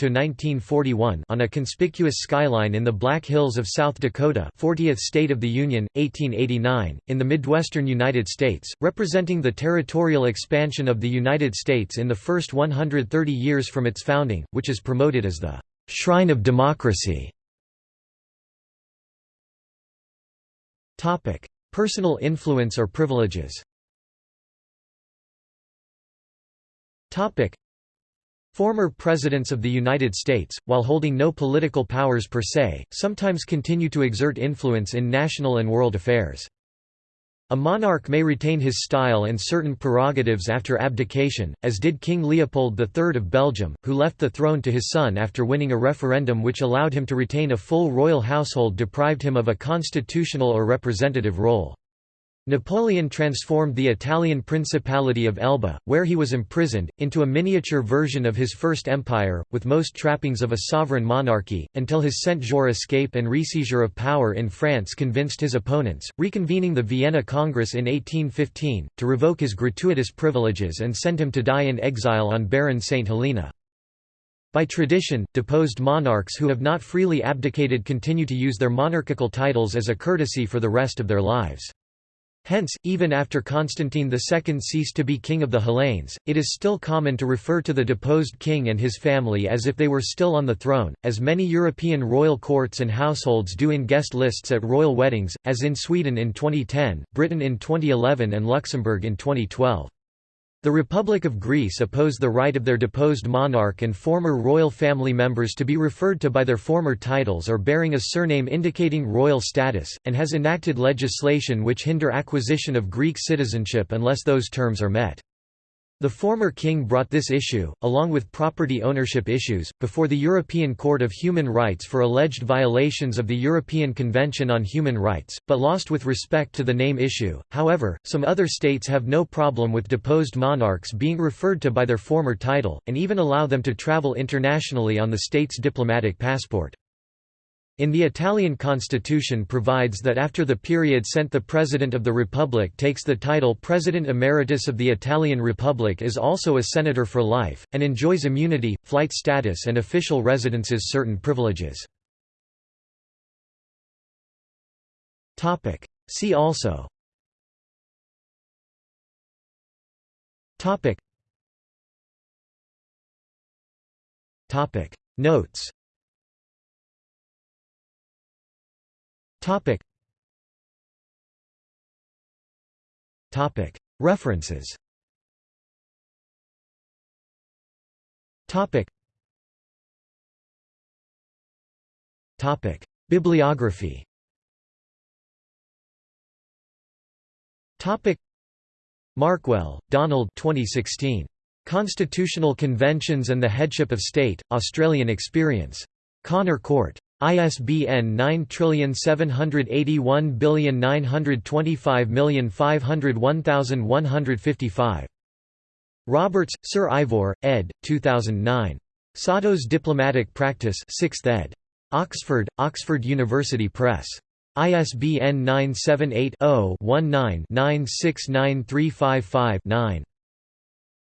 on a conspicuous skyline in the Black Hills of South Dakota 40th State of the Union, 1889, in the Midwestern United States, representing the territorial expansion of the United States in the first 130 years from its founding, which is promoted as the «shrine of democracy». Personal influence or privileges Former presidents of the United States, while holding no political powers per se, sometimes continue to exert influence in national and world affairs. A monarch may retain his style and certain prerogatives after abdication, as did King Leopold III of Belgium, who left the throne to his son after winning a referendum which allowed him to retain a full royal household deprived him of a constitutional or representative role. Napoleon transformed the Italian Principality of Elba, where he was imprisoned, into a miniature version of his first empire, with most trappings of a sovereign monarchy, until his Cent-Jours escape and reseizure of power in France convinced his opponents, reconvening the Vienna Congress in 1815, to revoke his gratuitous privileges and send him to die in exile on Barren St. Helena. By tradition, deposed monarchs who have not freely abdicated continue to use their monarchical titles as a courtesy for the rest of their lives. Hence, even after Constantine II ceased to be king of the Hellenes, it is still common to refer to the deposed king and his family as if they were still on the throne, as many European royal courts and households do in guest lists at royal weddings, as in Sweden in 2010, Britain in 2011 and Luxembourg in 2012. The Republic of Greece opposed the right of their deposed monarch and former royal family members to be referred to by their former titles or bearing a surname indicating royal status, and has enacted legislation which hinder acquisition of Greek citizenship unless those terms are met. The former king brought this issue, along with property ownership issues, before the European Court of Human Rights for alleged violations of the European Convention on Human Rights, but lost with respect to the name issue. However, some other states have no problem with deposed monarchs being referred to by their former title, and even allow them to travel internationally on the state's diplomatic passport. In the Italian constitution provides that after the period sent the President of the Republic takes the title President Emeritus of the Italian Republic is also a senator for life, and enjoys immunity, flight status and official residences certain privileges. See also Notes Topic. Topic. References. Topic. Topic. Bibliography. Topic. Markwell, Donald 2016. Constitutional Conventions and the Headship of State, Australian Experience. Connor Court. ISBN 9781925501155. Roberts, Sir Ivor, ed. 2009. Satow's Diplomatic Practice 6th ed. Oxford, Oxford University Press. ISBN 978-0-19-969355-9.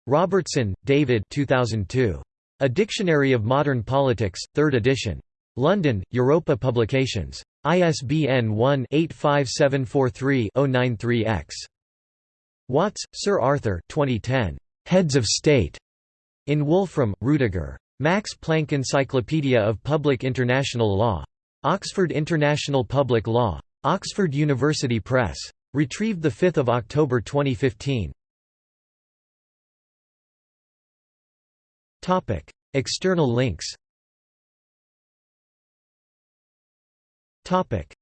Robertson, David 2002. A Dictionary of Modern Politics, 3rd edition. London, Europa Publications. ISBN 1-85743-093-X. Watts, Sir Arthur 2010. Heads of State. In Wolfrum, Rudiger. Max Planck Encyclopedia of Public International Law. Oxford International Public Law. Oxford University Press. Retrieved 5 October 2015. External links Topic: